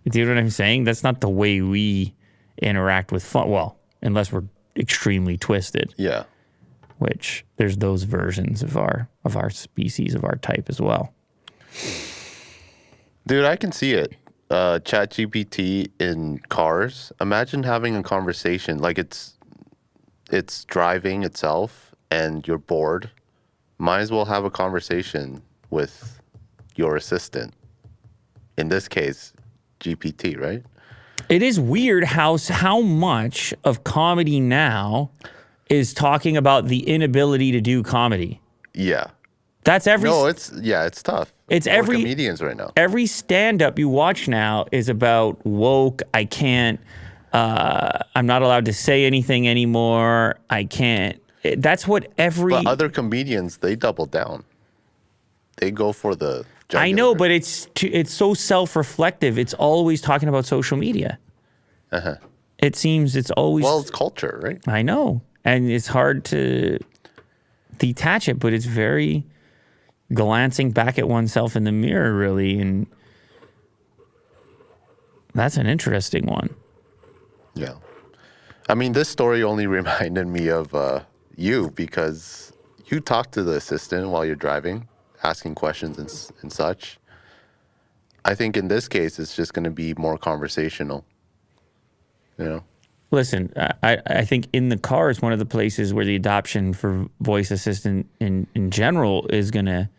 Do you know what I'm saying? That's not the way we interact with fun. Well, unless we're extremely twisted, Yeah. Which there's those versions of our of our species of our type as well. Dude, I can see it. Uh, ChatGPT in cars. Imagine having a conversation like it's it's driving itself and you're bored. Might as well have a conversation with your assistant. In this case, GPT, right? It is weird how how much of comedy now is talking about the inability to do comedy. Yeah. That's every No, it's yeah, it's tough. It's every- comedians right now. every stand up you watch now is about woke. I can't. Uh, I'm not allowed to say anything anymore. I can't. That's what every. But other comedians, they double down. They go for the. I know, but it's too, it's so self reflective. It's always talking about social media. Uh-huh. It seems it's always. Well, it's culture, right? I know, and it's hard to detach it, but it's very glancing back at oneself in the mirror, really, and that's an interesting one. Yeah. I mean, this story only reminded me of uh, you because you talk to the assistant while you're driving, asking questions and, and such. I think in this case, it's just going to be more conversational. You know? Listen, I, I think in the car is one of the places where the adoption for voice assistant in, in general is going to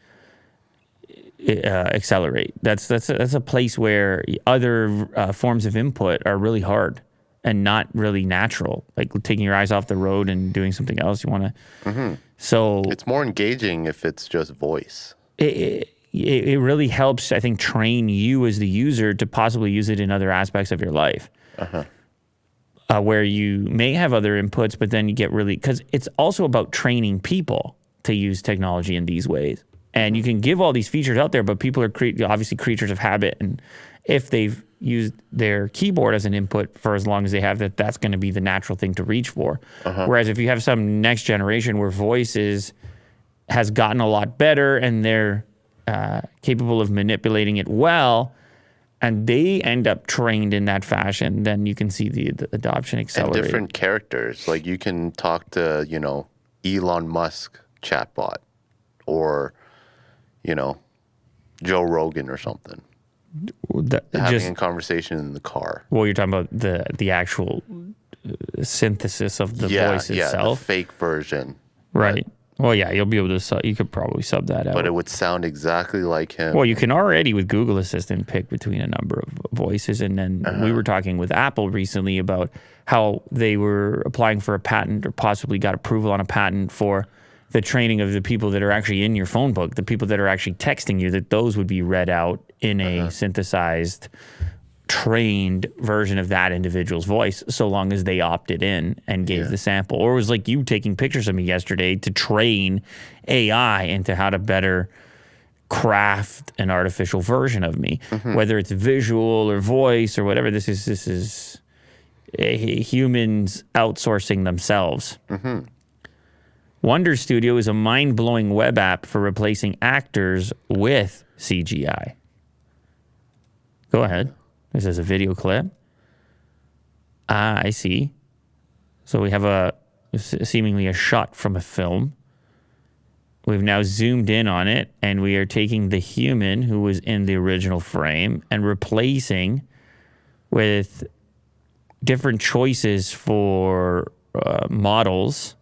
uh, accelerate. That's that's a, that's a place where other uh, forms of input are really hard and not really natural. Like taking your eyes off the road and doing something else. You want to. So It's more engaging if it's just voice. it, it, it really helps, I think, train you as the user to possibly use it in other aspects of your life. Uh, where you may have other inputs, but then you get really, because it's also about training people to use technology in these ways. And you can give all these features out there, but people are cre- obviously creatures of habit. And if they've used their keyboard as an input for as long as they have that, that's going to be the natural thing to reach for. Whereas if you have some next generation where voice is, has gotten a lot better and they're uh, capable of manipulating it well, and they end up trained in that fashion, then you can see the, the adoption And different characters. Like you can talk to, you know, Elon Musk chatbot or, you know, Joe Rogan or something. The- having just a conversation in the car. well, you're talking about the the actual uh, synthesis of the yeah, voice yeah, itself, the fake version, right? Well, yeah, you'll be able to. Sub, you could probably sub that out. but it would sound exactly like him. Well, you can already with Google Assistant pick between a number of voices, and then Uh-huh. we were talking with Apple recently about how they were applying for a patent or possibly got approval on a patent for the training of the people that are actually in your phone book, the people that are actually texting you, that those would be read out in a Uh-huh. synthesized, trained version of that individual's voice, so long as they opted in and gave the sample. Or it was like you taking pictures of me yesterday to train AI into how to better craft an artificial version of me, whether it's visual or voice or whatever. This is this is eh, humans outsourcing themselves. Wonder Studio is a mind blowing web app for replacing actors with CGI. Go ahead. This is a video clip. Ah, I see. So we have a seemingly a shot from a film. We've now zoomed in on it and we are taking the human who was in the original frame and replacing with different choices for uh, models,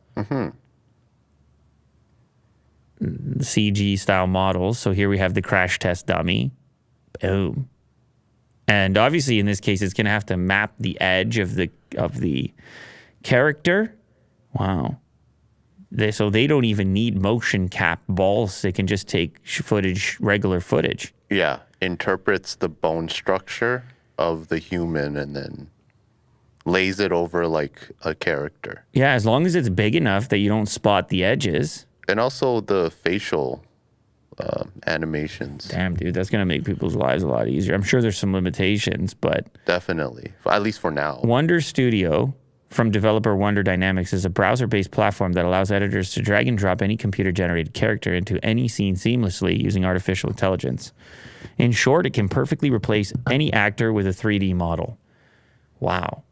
CG style models. So here we have the crash test dummy. Boom. And obviously in this case it's going to have to map the edge of the of the character. Wow. They, so they don't even need motion cap balls. They can just take footage, regular footage. yeah, interprets the bone structure of the human and then lays it over like a character. Yeah, as long as it's big enough that you don't spot the edges. And also the facial um, animations. Damn, dude, that's gonna make people's lives a lot easier. I'm sure there's some limitations, but Definitely. At least for now. Wonder Studio from developer Wonder Dynamics is a browser-based platform that allows editors to drag and drop any computer-generated character into any scene seamlessly using artificial intelligence. In short, it can perfectly replace any actor with a 3D model. Wow.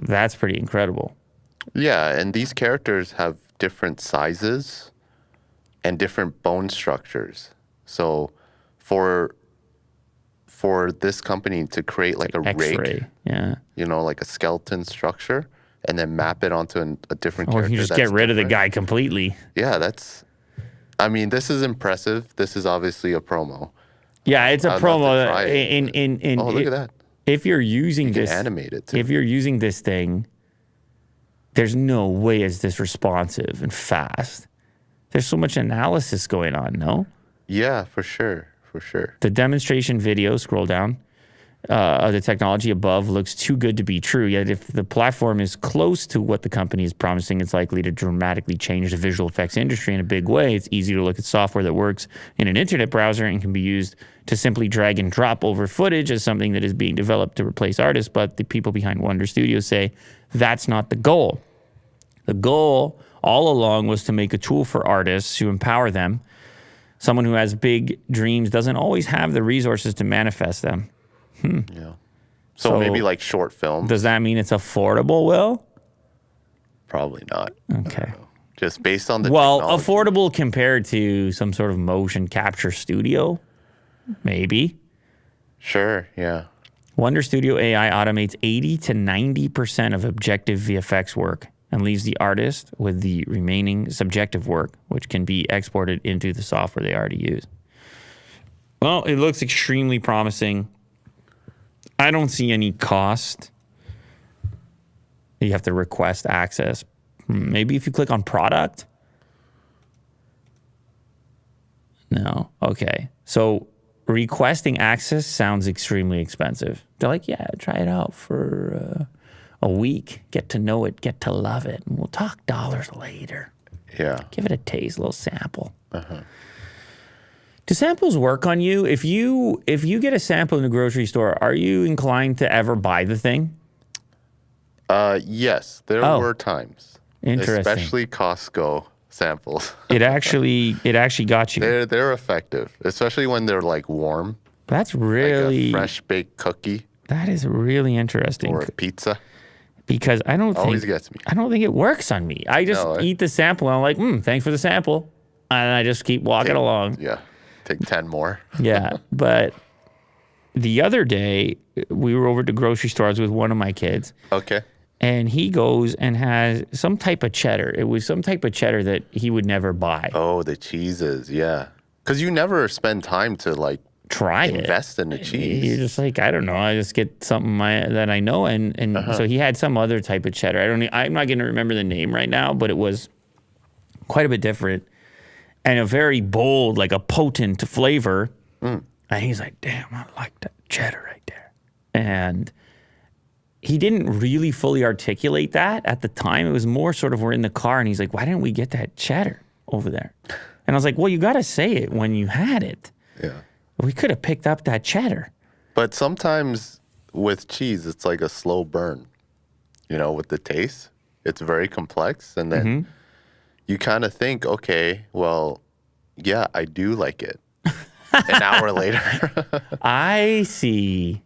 That's pretty incredible. Yeah, and these characters have different sizes and different bone structures. So for for this company to create like a X-ray, rig, yeah. you know, like a skeleton structure, and then map it onto an, a different Or character. you just get rid of the guy completely. Yeah, that's. I mean, this is impressive. This is obviously a promo. Yeah, it's a I'd promo. Uh, it. In in in. Oh, look at that. If you're using You this, animate it, too. If you're using this thing, there's no way it's this responsive and fast. There's so much analysis going on. No, Yeah, for sure, for sure. the demonstration video. Scroll down. Uh, of the technology above looks too good to be true. Yet, if the platform is close to what the company is promising, it's likely to dramatically change the visual effects industry in a big way. It's easy to look at software that works in an internet browser and can be used to simply drag and drop over footage as something that is being developed to replace artists. But the people behind Wonder Studios say that's not the goal. The goal all along was to make a tool for artists to empower them. Someone who has big dreams doesn't always have the resources to manifest them. Hmm. Yeah. So, So- maybe like short film. Does that mean it's affordable, Will? Probably not. Okay. Just based on the Well, technology. affordable compared to some sort of motion capture studio? Maybe. Sure, yeah. Wonder Studio AI automates 80 to 90% of objective VFX work and leaves the artist with the remaining subjective work, which can be exported into the software they already use. Well, it looks extremely promising. I don't see any cost. You have to request access. Maybe if you click on product. No. Okay. So requesting access sounds extremely expensive. They're like, yeah, try it out for uh, a week. Get to know it, get to love it, and we'll talk dollars later. Yeah. Give it a taste, a little sample. Do samples work on you? If you if you get a sample in the grocery store, are you inclined to ever buy the thing? Uh, yes, there Oh. were times. Interesting. Especially Costco samples. It actually it actually got you. They're they're effective, especially when they're like warm, That's like really a fresh baked cookie that is really interesting or a pizza. Because I don't think gets me. I don't think it works on me. I just No, eh? eat the sample and I'm like, mm, thanks for the sample. And I just keep walking along. Yeah. Take 10 more. yeah, but the other day we were over the grocery stores with one of my kids, Okay. and he goes and has some type of cheddar. It was some type of cheddar that he would never buy. Oh, the cheeses. Yeah. Because you never spend time to like Try it. invest in the cheese. You're just like I don't know. I just get something my, that I know, and and Uh-huh. so he had some other type of cheddar. I don't. I'm not going to remember the name right now, but it was quite a bit different and a very bold, like a potent flavor. Mm. And he's like, "Damn, I like that cheddar right there." And he didn't really fully articulate that at the time. It was more sort of we're in the car, and he's like, "Why didn't we get that cheddar over there?" And I was like, "Well, you got to say it when you had it." Yeah. We could have picked up that cheddar. But sometimes with cheese, it's like a slow burn, you know, with the taste. It's very complex. And then Mm-hmm. you kind of think, okay, well, yeah, I do like it. An hour later. I see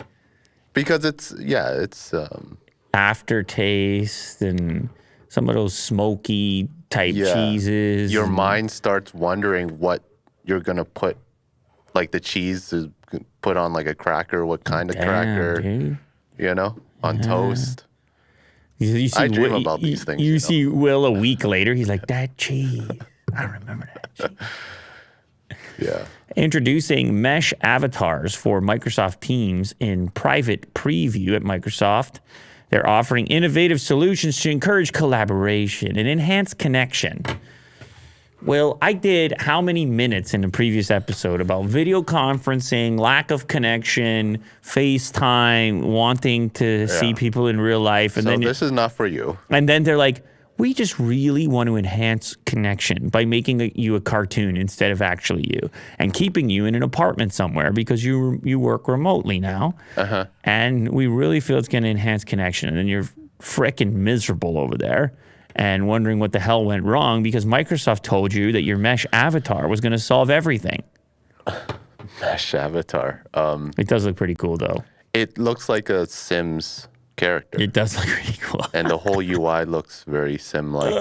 because it's, yeah, it's, um, aftertaste and some of those smoky type yeah. cheeses. Your mind starts wondering what you're going to put, like the cheese to put on like a cracker, what kind of Damn, cracker, dude. you know, on toast. You, you see I dream Will- about you- these things, You, you know. see Will a week later. He's like, that cheese. I remember that cheese. Yeah. Introducing mesh avatars for Microsoft Teams in private preview at Microsoft. They're offering innovative solutions to encourage collaboration and enhance connection. Well, I did how many minutes in the previous episode about video conferencing, lack of connection, FaceTime, wanting to see people in real life, and so then this is not for you. and then they're like, we just really want to enhance connection by making a, you a cartoon instead of actually you, and keeping you in an apartment somewhere because you you work remotely now, Uh-huh. and we really feel it's going to enhance connection. And then you're freaking miserable over there and wondering what the hell went wrong because Microsoft told you that your mesh avatar was going to solve everything. Mesh avatar. Um, It does look pretty cool though. it looks like a Sims character, It does look pretty cool. and the whole UI looks very Sim-like.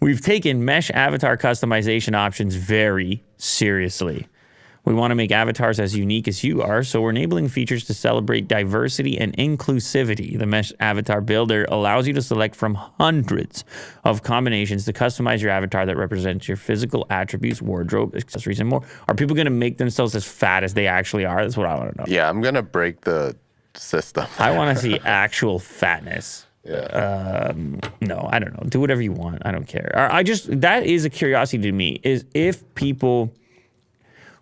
We've taken mesh avatar customization options very seriously. We want to make avatars as unique as you are, so we're enabling features to celebrate diversity and inclusivity. The Mesh Avatar Builder allows you to select from hundreds of combinations to customize your avatar that represents your physical attributes, wardrobe, accessories, and more. Are people going to make themselves as fat as they actually are? That's what I want to know. Yeah, I'm gonna break the system. I want to see actual fatness. Yeah. Um, no, I don't know. Do whatever you want. I don't care. I just that is a curiosity to me. Is if people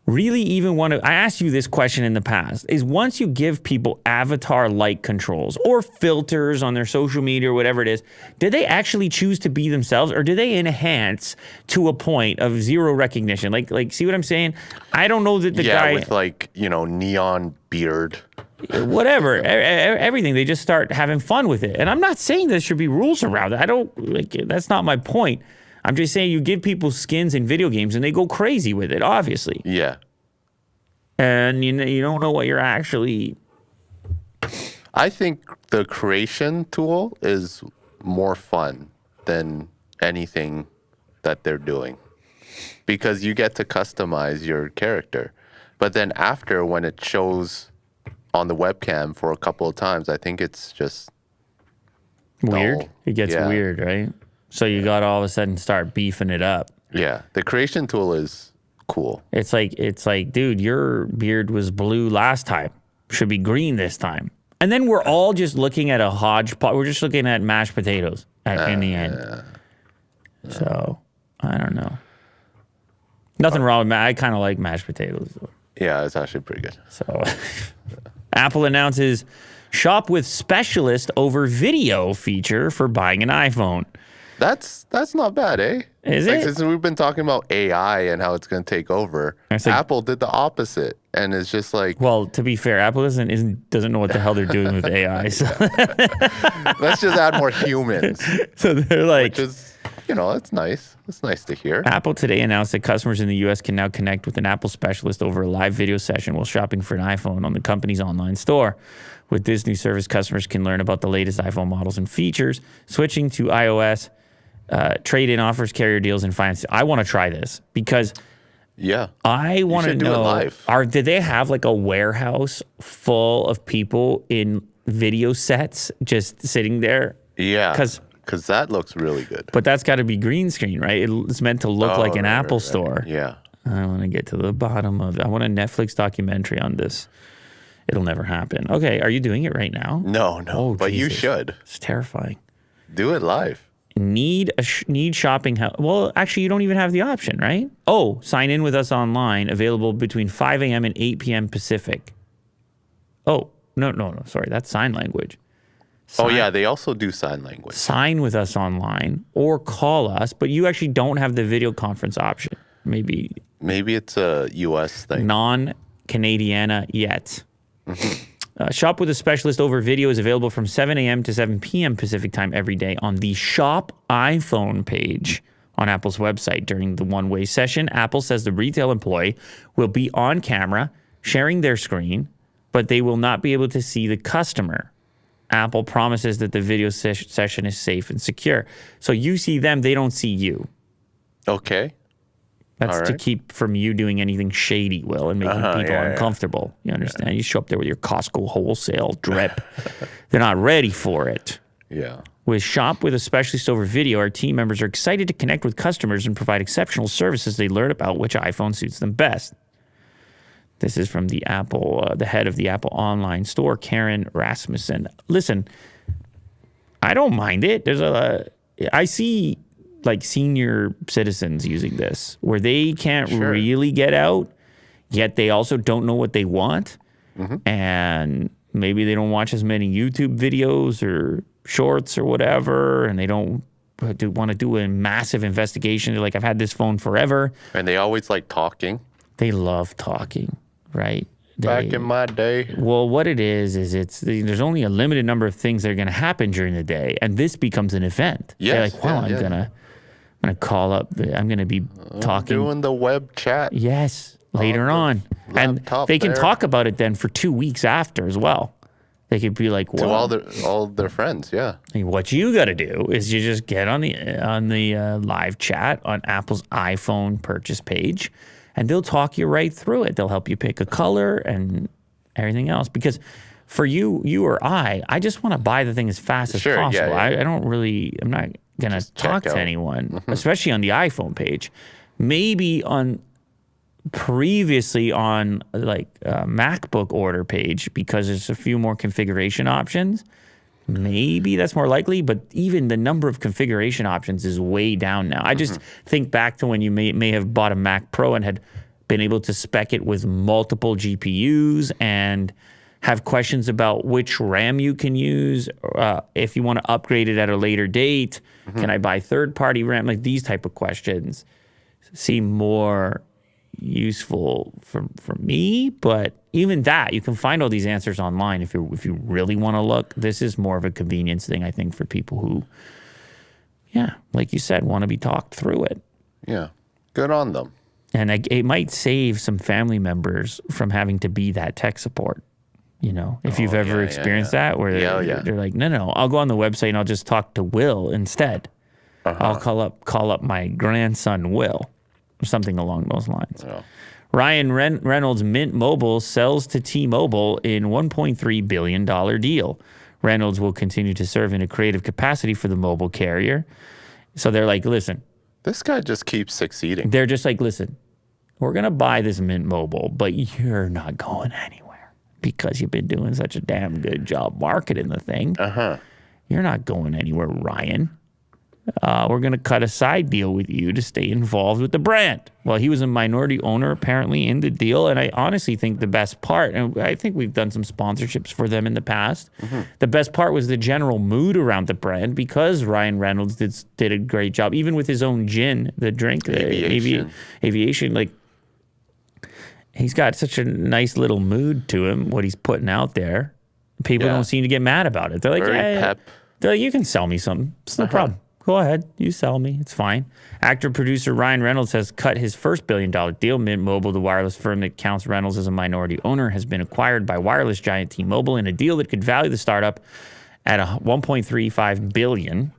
really even want to I asked you this question in the past is once you give people avatar like controls or filters on their social media or whatever it is did they actually choose to be themselves or do they enhance to a point of zero recognition like like see what I'm saying I don't know that the yeah, guy with like you know neon beard. whatever, everything. They just start having fun with it. And I'm not saying there should be rules around it. I don't like that's not my point. I'm just saying you give people skins in video games and they go crazy with it, obviously. Yeah. And you know, you don't know what you're actually I think the creation tool is more fun than anything that they're doing because you get to customize your character. But then after, when it shows on the webcam for a couple of times, I think it's just weird. dull. It gets Yeah. weird, right? So you got to all of a sudden start beefing it up. Yeah, the creation tool is cool. It's like it's like, dude, your beard was blue last time. Should be green this time. And then we're all just looking at a hodgepodge. We're just looking at mashed potatoes at, in the end. Uh, so I don't know. Nothing wrong with ma- I kind of like mashed potatoes. though. Yeah, it's actually pretty good. So Apple announces shop with specialist over video feature for buying an iPhone. That's that's not bad, eh? Is like, it? Since we've been talking about AI and how it's going to take over, like- Apple did the opposite, and it's just like Well, to be fair, Apple doesn't isn't, doesn't know what the hell they're doing with AI. So, let's just add more humans, so they're like, which is you know that's nice. That's nice to hear. Apple today announced that customers in the U.S. can now connect with an Apple specialist over a live video session while shopping for an iPhone on the company's online store. With this new service, customers can learn about the latest iPhone models and features, switching to iOS, uh, trade-in offers, carrier deals, and finance. I want to try this because Yeah. I want to should do it know live. are did they have like a warehouse full of people in video sets just sitting there? Yeah, 'Cause- because because that looks really good. But that's got to be green screen, right? It's meant to look Oh, like an right, right, Apple right. store. Yeah. I want to get to the bottom of it. I want a Netflix documentary on this. It'll never happen. Okay, are you doing it right now? No, no. Oh, but you should It's terrifying. do it live. Need a sh- need shopping help? Well, actually, you don't even have the option, right? Oh, sign in with us online. Available between 5 a.m. and 8 p.m. Pacific. Oh no, no, no. Sorry, that's sign language. Oh yeah, they also do sign language. sign with us online or call us, but you actually don't have the video conference option. Maybe Maybe it's a U.S. thing. non Canadiana yet. Mm-hmm. Uh, shop with a specialist over video is available from 7 a.m. to 7 p.m. Pacific time every day on the Shop iPhone page on Apple's website. During the one way session, Apple says the retail employee will be on camera sharing their screen, but they will not be able to see the customer. Apple promises that the video ses- session is safe and secure. So you see them, they don't see you. Okay. That's All to keep from you doing anything shady, Will, and making Uh-huh, people yeah, yeah. uncomfortable. You understand? You show up there with your Costco wholesale drip. They're not ready for it. Yeah. With Shop with a specialist over video, our team members are excited to connect with customers and provide exceptional services. They learn about which iPhone suits them best. This is from the Apple, uh, the head of the Apple online store, Karen Rasmussen. Listen, I don't mind it. There's a, I see like senior citizens using this where they can't Sure. really get out, yet they also don't know what they want, mm-hmm. and maybe they don't watch as many YouTube videos or shorts or whatever, and they don't do, want to do a massive investigation. They're like, I've had this phone forever. And they always like talking. They love talking, right? Back in my day. well, what it is is it's there's only a limited number of things that are going to happen during the day, and this becomes an event. They're Yes, like, well, yeah, I'm yeah. gonna, I'm gonna call up. The, I'm gonna be talking. Doing the web chat. yes, later the on, and laptop they can there. talk about it then for two weeks after as well. They could be like, To well, all their all their friends, yeah. what you got to do is you just get on the on the uh, live chat on Apple's iPhone purchase page, and they'll talk you right through it. They'll help you pick a color and everything else. Because for you, you or I, I just want to buy the thing as fast as Sure, yeah, possible. yeah. I, I don't really. I'm not gonna talk to out. anyone, mm-hmm. especially on the iPhone page. Maybe on previously on like a MacBook order page because there's a few more configuration options. Maybe that's more likely, but even the number of configuration options is way down now. I just mm-hmm. think back to when you may, may have bought a Mac Pro and had been able to spec it with multiple GPUs and have questions about which RAM you can use. Uh, if you want to upgrade it at a later date, can mm-hmm. I buy third party RAM? Like these type of questions seem more useful for for me. But even that, you can find all these answers online if you if you really want to look. This is more of a convenience thing, I think, for people who, yeah, like you said, want to be talked through it. Yeah. Good on them. And I, it might save some family members from having to be that tech support. You know, if you've Oh, ever yeah, yeah, experienced yeah. that, where Yeah, they're, yeah. they're like, no, no, I'll go on the website and I'll just talk to Will instead. Uh-huh. I'll call up call up my grandson Will, or something along those lines. Yeah. Ryan Ren- Reynolds Mint Mobile sells to T-Mobile in 1.3 billion dollar deal. Reynolds will continue to serve in a creative capacity for the mobile carrier. So they're like, listen, This guy just keeps succeeding. they're just like, listen, we're gonna buy this Mint Mobile, but you're not going anywhere because you've been doing such a damn good job marketing the thing. Uh huh. You're not going anywhere, Ryan. Uh, we're going to cut a side deal with you to stay involved with the brand. Well, he was a minority owner apparently in the deal. And I honestly think the best part, and I think we've done some sponsorships for them in the past. The best part was the general mood around the brand because Ryan Reynolds did, did a great job, even with his own gin, the drink, the avi- Aviation. aviation. Like, he's got such a nice little mood to him, what he's putting out there. People Yeah. don't seem to get mad about it. They're like, Very "Eh, pep. they're like, you can sell me something. It's no problem. Go ahead. You sell me. It's fine. Actor producer Ryan Reynolds has cut his first billion dollar deal. Mint Mobile, the wireless firm that counts Reynolds as a minority owner, has been acquired by wireless giant T Mobile in a deal that could value the startup at a 1.35 billion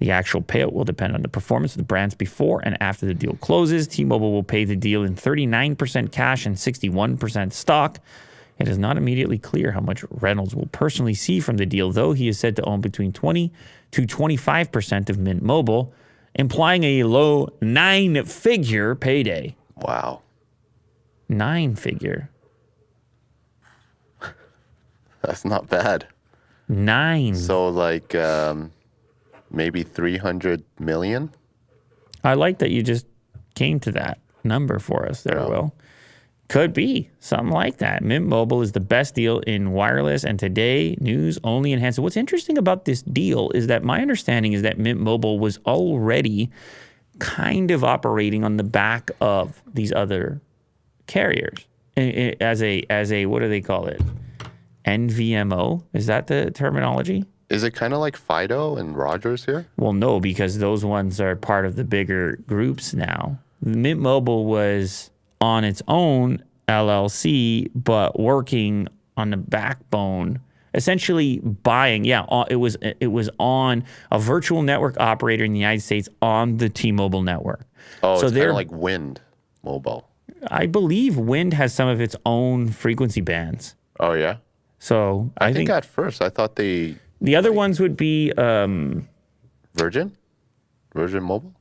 The actual payout will depend on the performance of the brands before and after the deal closes. T Mobile will pay the deal in 39% cash and 61% stock. It is not immediately clear how much Reynolds will personally see from the deal, though he is said to own between 20 to 25% of Mint Mobile, implying a low nine figure payday. Wow. Nine figure. That's not bad. Nine. So like um, maybe 300 million? I like that you just came to that number for us there, Yeah. Will. Could be something like that. Mint Mobile is the best deal in wireless, and today news only enhances. What's interesting about this deal is that my understanding is that Mint Mobile was already kind of operating on the back of these other carriers as a as a what do they call it? NVMO is that the terminology? Is it kind of like Fido and Rogers here? Well, no, because those ones are part of the bigger groups now. Mint Mobile was on its own LLC, but working on the backbone, essentially buying. Yeah, uh, it was it was on a virtual network operator in the United States on the T-Mobile network. Oh, So they're- like Wind Mobile. I believe Wind has some of its own frequency bands. Oh yeah. So I, I, think, think, at first I thought they the other ones would be um, Virgin, Virgin Mobile.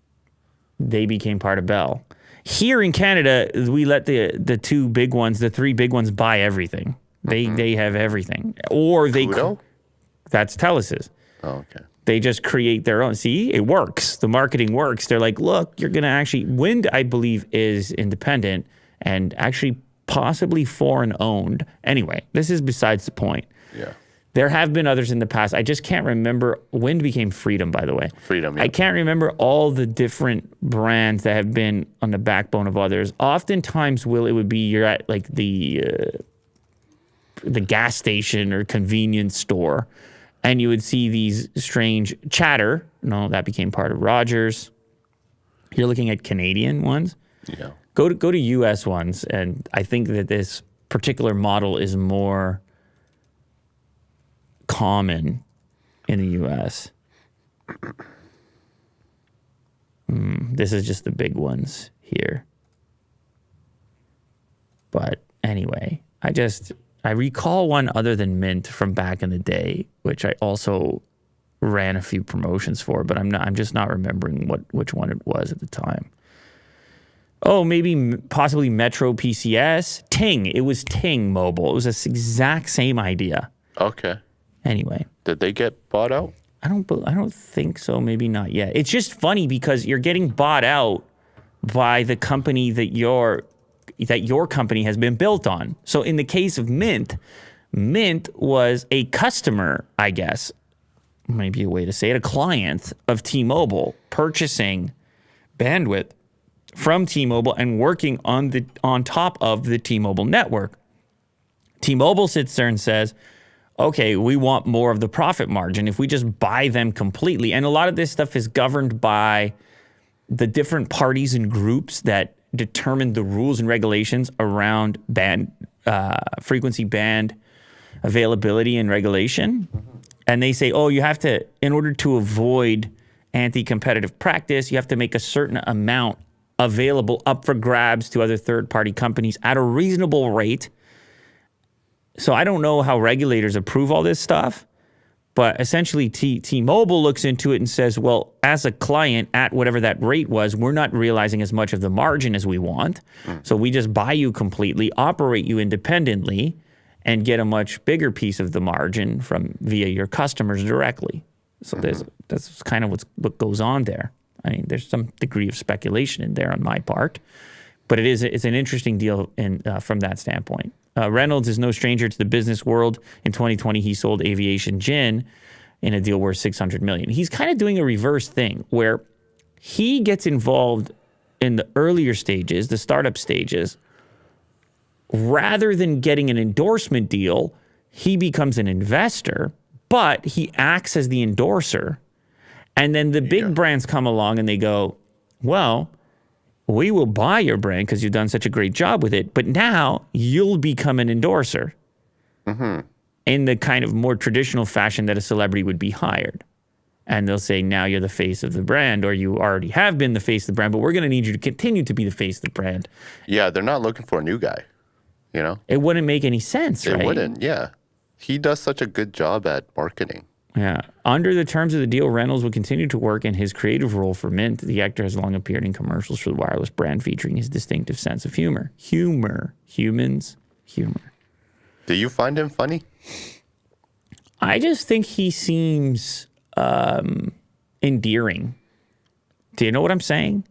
they became part of Bell. Here in Canada, we let the the two big ones, the three big ones, buy everything. They they have everything, or they Koodo? that's Telus's. Oh, okay. They just create their own. See, it works. The marketing works. They're like, look, you're gonna actually Wind. I believe is independent and actually possibly foreign owned. Anyway, this is besides the point. Yeah. There have been others in the past. I just can't remember. Wind became Freedom, by the way. Freedom. Yeah. I can't remember all the different brands that have been on the backbone of others. Oftentimes, will it would be you're at like the uh, the gas station or convenience store, and you would see these strange Chatr. No, that became part of Rogers. You're looking at Canadian ones. yeah. Go to go to U.S. ones, and I think that this particular model is more common in the U.S. Hmm, this is just the big ones here. But anyway, I just I recall one other than Mint from back in the day, which I also ran a few promotions for, but I'm not I'm just not remembering what which one it was at the time. Oh, maybe possibly Metro PCS. Ting. It was Ting Mobile. It was this exact same idea. Okay. Anyway, Did they get bought out? I don't. I don't think so. Maybe not yet. It's just funny because you're getting bought out by the company that your that your company has been built on. So in the case of Mint, Mint was a customer, I guess, maybe a way to say it, a client of T-Mobile purchasing bandwidth from T-Mobile and working on the on top of the T-Mobile network. T-Mobile sits there and says, "Okay, we want more of the profit margin if we just buy them completely." And a lot of this stuff is governed by the different parties and groups that determine the rules and regulations around band uh, frequency band availability and regulation. And they say, oh, you have to, in order to avoid anti competitive practice, you have to make a certain amount available up for grabs to other third party companies at a reasonable rate. So I don't know how regulators approve all this stuff, but essentially T T-Mobile looks into it and says, well, as a client at whatever that rate was, we're not realizing as much of the margin as we want. Mm. So we just buy you completely, operate you independently, and get a much bigger piece of the margin from via your customers directly. So there's mm-hmm. that's kind of what's, what goes on there. I mean, there's some degree of speculation in there on my part, but it is it's an interesting deal in uh, from that standpoint. Uh, Reynolds is no stranger to the business world. In 2020, he sold Aviation Gin in a deal worth 600 million. He's kind of doing a reverse thing where he gets involved in the earlier stages, the startup stages, rather than getting an endorsement deal, he becomes an investor, but he acts as the endorser. And then the big brands come along and they go, well, we will buy your brand because you've done such a great job with it, but now you'll become an endorser mm-hmm. in the kind of more traditional fashion that a celebrity would be hired. and they'll say now you're the face of the brand or you already have been the face of the brand but we're going to need you to continue to be the face of the brand Yeah, they're not looking for a new guy. You know, it wouldn't make any sense it right wouldn't. Yeah, he does such a good job at marketing. Yeah. Under the terms of the deal reynolds will continue to work in his creative role for mint. The actor has long appeared in commercials for the wireless brand featuring his distinctive sense of humor. Humor. Humans. Humor. Do you find him funny? i just think he seems um endearing. Do you know what i'm saying?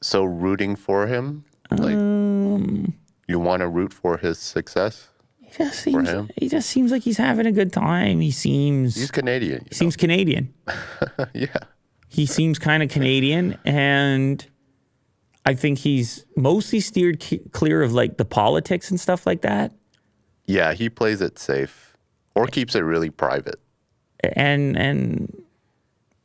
So rooting for him, like Um, you want to root for his success. He just seems he just seems like he's having a good time. He seems He's Canadian. he seems Canadian. yeah. He seems kind of Canadian, and I think he's mostly steered c- clear of like the politics and stuff like that. Yeah, he plays it safe or keeps it really private. And and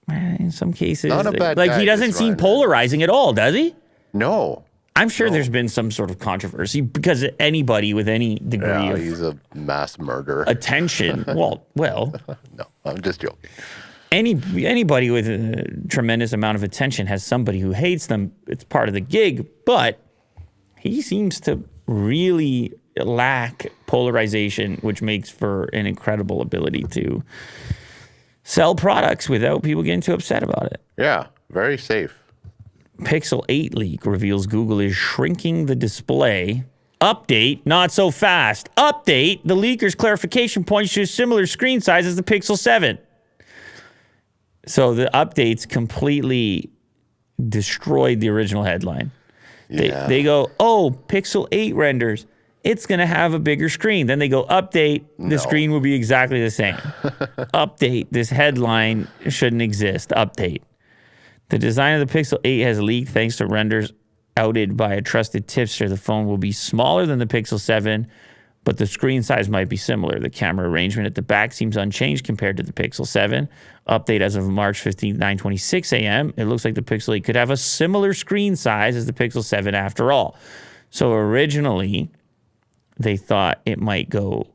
in some cases, Not a bad like guy, he doesn't seem polarizing at all, does he? No. I'm sure there's been some sort of controversy because anybody with any degree Yeah, of he's a mass murderer. attention, well, well, no, I'm just joking. any anybody with a tremendous amount of attention has somebody who hates them. It's part of the gig, but he seems to really lack polarization, which makes for an incredible ability to sell products without people getting too upset about it. Yeah, very safe. Pixel 8 leak reveals Google is shrinking the display. Update, not so fast. Update, the leaker's clarification points to a similar screen size as the Pixel 7. So the updates completely destroyed the original headline. They, Yeah. they go, oh, Pixel 8 renders. It's going to have a bigger screen. Then they go, update, the No. screen will be exactly the same. update, this headline shouldn't exist. Update. The design of the Pixel 8 has leaked thanks to renders outed by a trusted tipster. The phone will be smaller than the Pixel 7, but the screen size might be similar. The camera arrangement at the back seems unchanged compared to the Pixel 7. Update as of March 15, 9:26 a.m. It looks like the Pixel 8 could have a similar screen size as the Pixel 7 after all. So originally, they thought it might go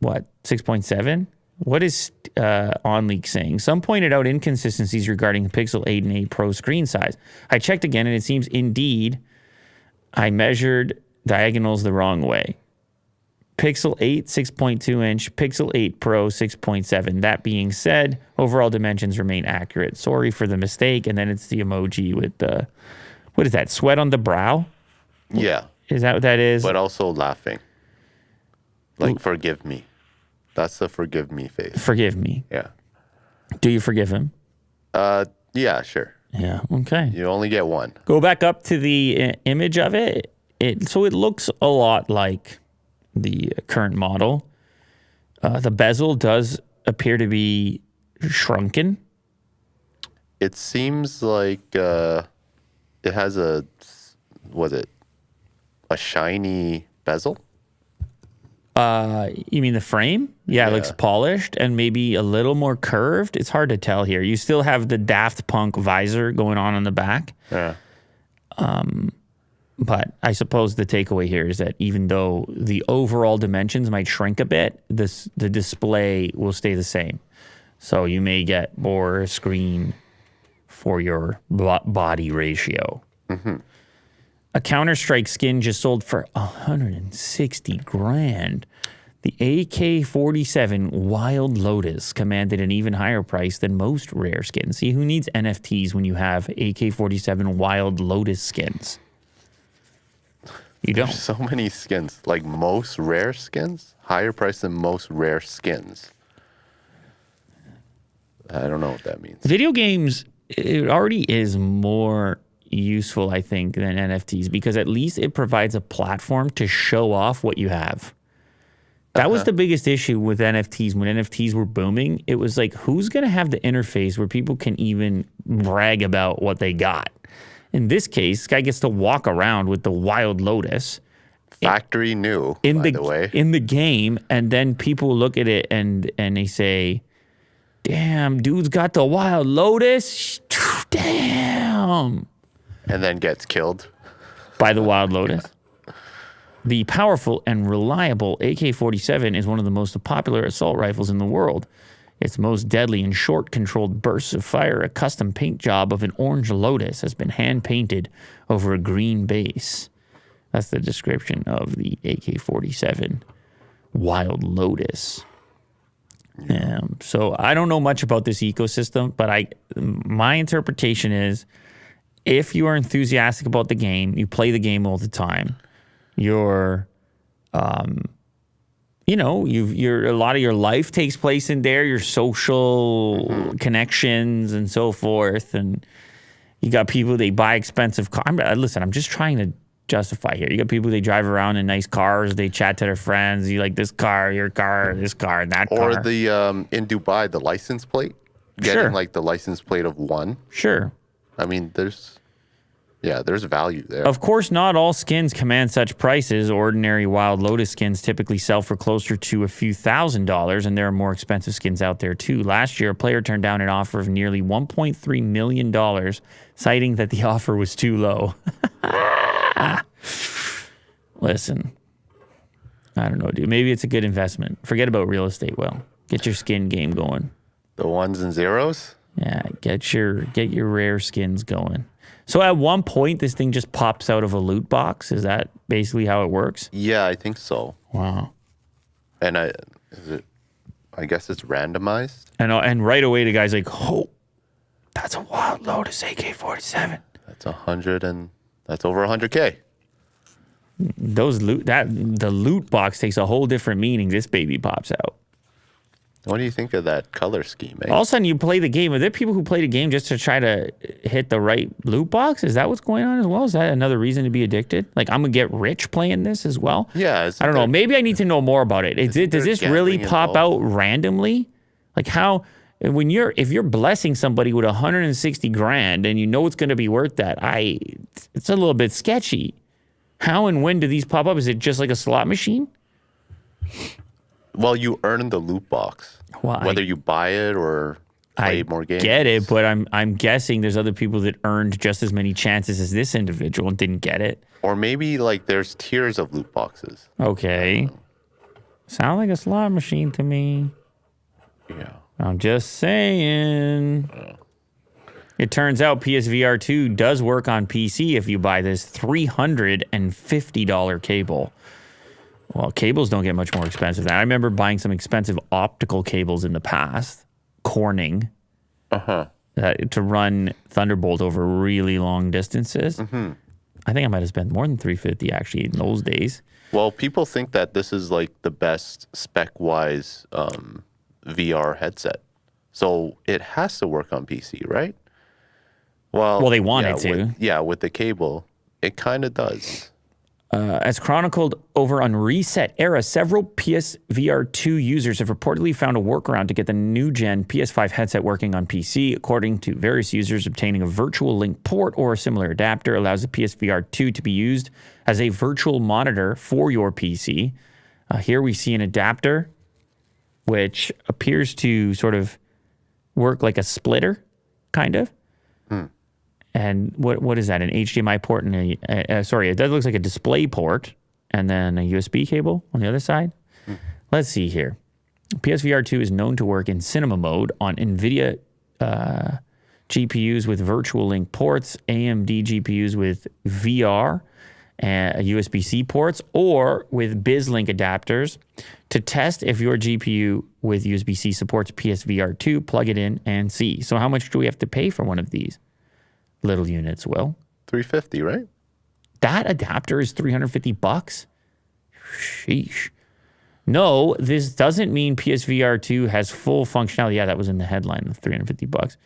what 6.7 what is uh, OnLeak saying? Some pointed out inconsistencies regarding the Pixel 8 and 8 Pro screen size. I checked again, and it seems indeed I measured diagonals the wrong way. Pixel 8, 6.2 inch, Pixel 8 Pro, 6.7. That being said, overall dimensions remain accurate. Sorry for the mistake. And then it's the emoji with the, what is that, sweat on the brow? Yeah, Is that what that is? but also laughing. Like, forgive me. That's the forgive me face. Forgive me. Yeah. Do you forgive him? Uh, yeah, sure. Yeah. Okay. You only get one. Go back up to the uh, image of it. It so it looks a lot like the current model. Uh, the bezel does appear to be shrunken. It seems like uh, it has a, was it a shiny bezel? Uh, you mean the frame? Yeah, it looks polished and maybe a little more curved. It's hard to tell here. You still have the Daft Punk visor going on in the back. Yeah. But I suppose the takeaway here is that even though the overall dimensions might shrink a bit, this the display will stay the same. So you may get more screen for your body ratio. A Counter Strike skin just sold for 160 grand. The AK 47 Wild Lotus commanded an even higher price than most rare skins. See, who needs NFTs when you have AK 47 Wild Lotus skins? You don't. So many skins. Like most rare skins, higher price than most rare skins. I don't know what that means. Video games, it already is more useful, I think, than NFTs because at least it provides a platform to show off what you have. That was the biggest issue with NFTs when NFTs were booming. It was like, who's going to have the interface where people can even brag about what they got? In this case, this guy gets to walk around with the Wild Lotus Factory new, in by the, the, way. in the game, and then people look at it and and they say, "Damn, dude's got the Wild Lotus." Damn, and then gets killed. by the Wild Lotus. The powerful and reliable AK 47 is one of the most popular assault rifles in the world. its most deadly and short controlled bursts of fire, a custom paint job of an orange lotus has been hand painted over a green base. That's the description of the AK 47 Wild Lotus. Um, so I don't know much about this ecosystem, but I my interpretation is if you are enthusiastic about the game, you play the game all the time, you're um you know, you've your a lot of your life takes place in there, your social connections and so forth, and you got people they buy expensive cars. Listen, I'm just trying to justify here. You got people they drive around in nice cars, they chat to their friends. You like this car, your car, this car, that Or car. Or the um, in Dubai, the license plate, getting Sure. like the license plate of one. sure. I mean, there's, yeah, there's a value there. Of course, not all skins command such prices. Ordinary Wild Lotus skins typically sell for closer to a few thousand dollars, and there are more expensive skins out there too. Last year, a player turned down an offer of nearly $1.3 million, citing that the offer was too low. Listen, I don't know, dude. Maybe it's a good investment. Forget about real estate, Will. Get your skin game going. the ones and zeros. Yeah, get your get your rare skins going. So at one point, this thing just pops out of a loot box. Is that basically how it works? Yeah, I think so. Wow. And I, is it? I guess it's randomized. And uh, and right away, the guy's like, "Oh, that's a Wild Lotus AK-47." That's a hundred and that's over a hundred k. Those loot that the loot box takes a whole different meaning. This baby pops out. What do you think of that color scheme? Eh? All of a sudden, you play the game. Are there people who play the game just to try to hit the right loot box? Is that what's going on as well? Is that another reason to be addicted? Like I'm gonna get rich playing this as well? yeah, I don't know. Maybe I need to know more about it. Is it does this really pop involved? out randomly? Like how when you're if you're blessing somebody with 160 grand and you know it's going to be worth that, I it's a little bit sketchy. How and when do these pop up? Is it just like a slot machine? Well, you earn the loot box, Well, I- whether you buy it or play I more games. get it, but I'm I'm guessing there's other people that earned just as many chances as this individual and didn't get it. Or maybe like there's tiers of loot boxes. Okay. Sound like a slot machine to me. Yeah. I'm just saying. It turns out PSVR 2 does work on PC if you buy this $350 cable. Well, cables don't get much more expensive than I remember buying some expensive optical cables in the past, Corning, Uh-huh. uh, to run Thunderbolt over really long distances. Mm-hmm. I think I might have spent more than 350 actually in those days. Well, people think that this is like the best spec-wise um, VR headset, so it has to work on PC, right? Well, Well, they want yeah, it to. With, yeah, with the cable, it kind of does. Uh, as chronicled over on ResetEra, several PSVR 2 users have reportedly found a workaround to get the new gen PS5 headset working on PC. According to various users, obtaining a virtual link port or a similar adapter allows the PSVR 2 to be used as a virtual monitor for your PC. Uh, here we see an adapter which appears to sort of work like a splitter, kind of. And what what is that? An HDMI port and a uh, sorry, it does looks like a display port and then a USB cable on the other side. Let's see here. PSVR 2 is known to work in cinema mode on NVIDIA uh, GPUs with virtual link ports, AMD GPUs with VR and USB C ports, or with BizLink adapters. To test if your GPU with USB C supports PSVR 2, plug it in and see. So, how much do we have to pay for one of these little units, Will? 350, right? That adapter is 350 bucks? Sheesh. No, this doesn't mean PSVR 2 has full functionality. Yeah, that was in the headline of 350 bucks.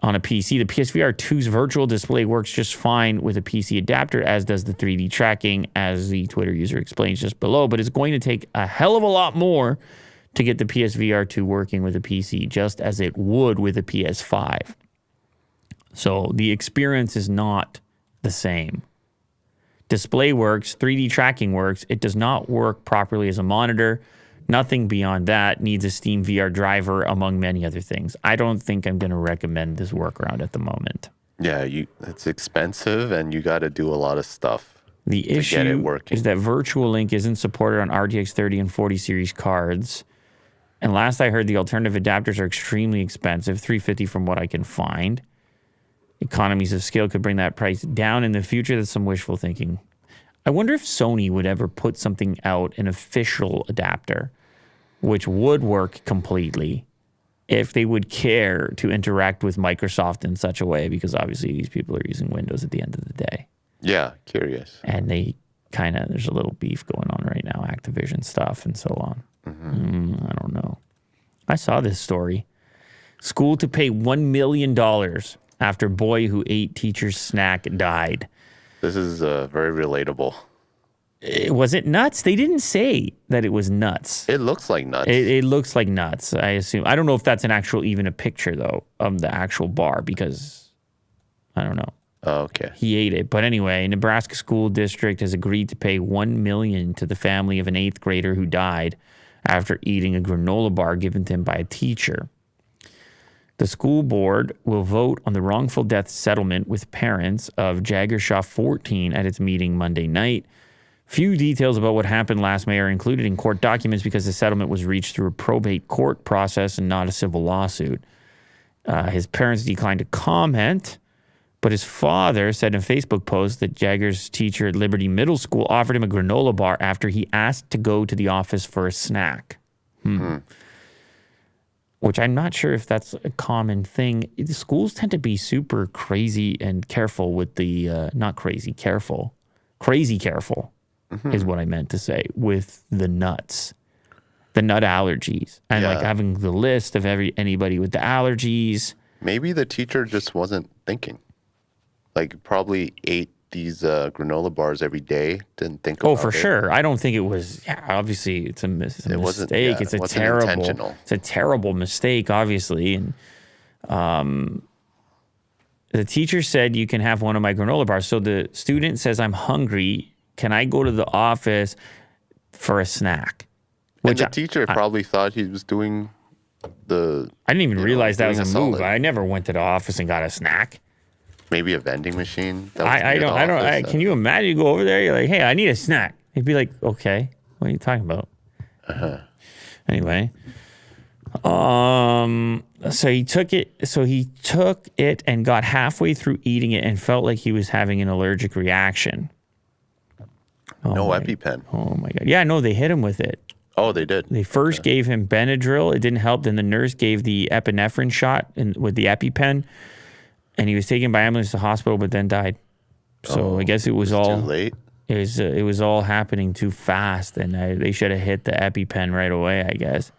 On a PC, the PSVR 2's virtual display works just fine with a PC adapter, as does the 3D tracking, as the Twitter user explains just below. But it's going to take a hell of a lot more to get the PSVR 2 working with a PC, just as it would with a PS5. So the experience is not the same. Display works, 3D tracking works. It does not work properly as a monitor. Nothing beyond that needs a Steam VR driver, among many other things. I don't think I'm going to recommend this workaround at the moment. Yeah, you. It's expensive, and you got to do a lot of stuff. The get it issue working. is that Virtual Link isn't supported on RTX 30 and 40 series cards. And last I heard, the alternative adapters are extremely expensive, 350 from what I can find. Economies of scale could bring that price down in the future. That's some wishful thinking. I wonder if Sony would ever put something out, an official adapter, which would work completely if they would care to interact with Microsoft in such a way, because obviously these people are using Windows at the end of the day. Yeah, curious. And they kind of, there's a little beef going on right now, Activision stuff and so on. Mm, I don't know. I saw this story. School to pay $1 million after boy who ate teacher's snack died. This is uh, very relatable. Eh, Was it nuts? They didn't say that it was nuts. It looks like nuts. It, it looks like nuts. I assume. I don't know if that's an actual, even a picture though, of the actual bar because I don't know. Oh, okay. He ate it. But anyway, Nebraska School District has agreed to pay one million to the family of an eighth grader who died after eating a granola bar given to him by a teacher. The school board will vote on the wrongful death settlement with parents of Jagger Shaw 14 at its meeting Monday night. Few details about what happened last May are included in court documents because the settlement was reached through a probate court process and not a civil lawsuit. Uh, his parents declined to comment, but his father said in a Facebook post that Jagger's teacher at Liberty Middle School offered him a granola bar after he asked to go to the office for a snack. Hmm. Which I'm not sure if that's a common thing. The schools tend to be super crazy and careful with the, uh, not crazy, careful, crazy careful is what I meant to say with the nuts, the nut allergies, and like having the list of every anybody with the allergies. Maybe the teacher just wasn't thinking. Like, probably ate these uh, granola bars every day. Didn't think about Oh, for it. sure. I don't think it was. Yeah, obviously, it's a, mis- it's a It wasn't- mistake. yeah, it's a terrible. It's a terrible mistake, obviously. And um, the teacher said you can have one of my granola bars. So the student says, "I'm hungry. Can I go to the office for a snack?" And Which the I, teacher probably thought he was doing the I didn't even you know, realize that was a a move. solid. I never went to the office and got a snack. Maybe a vending machine. I, I don't. I don't. I, can you imagine? You go over there. You're like, "Hey, I need a snack." He'd be like, "Okay, what are you talking about?" Uh-huh. Anyway, um, so he took it. So he took it and got halfway through eating it and felt like he was having an allergic reaction. no my- EpiPen. Oh my god! Yeah, no, they hit him with it. Oh, they did. They first gave him Benadryl. It didn't help. Then the nurse gave the epinephrine shot in, with the EpiPen, and he was taken by ambulance to the hospital, but then died. So I guess it was It's all too late. it was uh, it was all happening too fast, and I, they should have hit the EpiPen right away. I guess.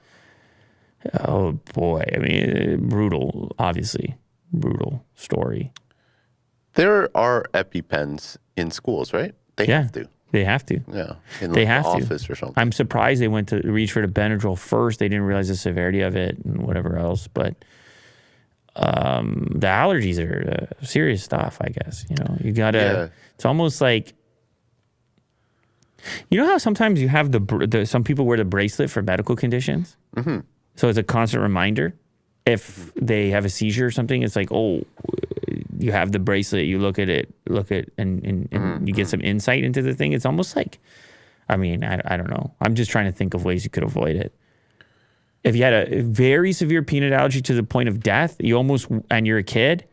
Oh boy! I mean, uh, brutal. Obviously, brutal story. There are EpiPens in schools, right? They Yeah. have to. They have to. Yeah. In They like, have the to. or something. I'm surprised they went to reach for the Benadryl first. They didn't realize the severity of it and whatever else. But um, the allergies are uh, serious stuff. I guess you know you gotta. Yeah. It's almost like you know how sometimes you have the, br- the some people wear the bracelet for medical conditions. Mm-hmm. So it's a constant reminder. If they have a seizure or something, it's like, oh, you have the bracelet. You look at it, look at, and, and, and you get some insight into the thing. It's almost like, I mean, I, I don't know. I'm just trying to think of ways you could avoid it. If you had a very severe peanut allergy to the point of death, you almost, and you're a kid,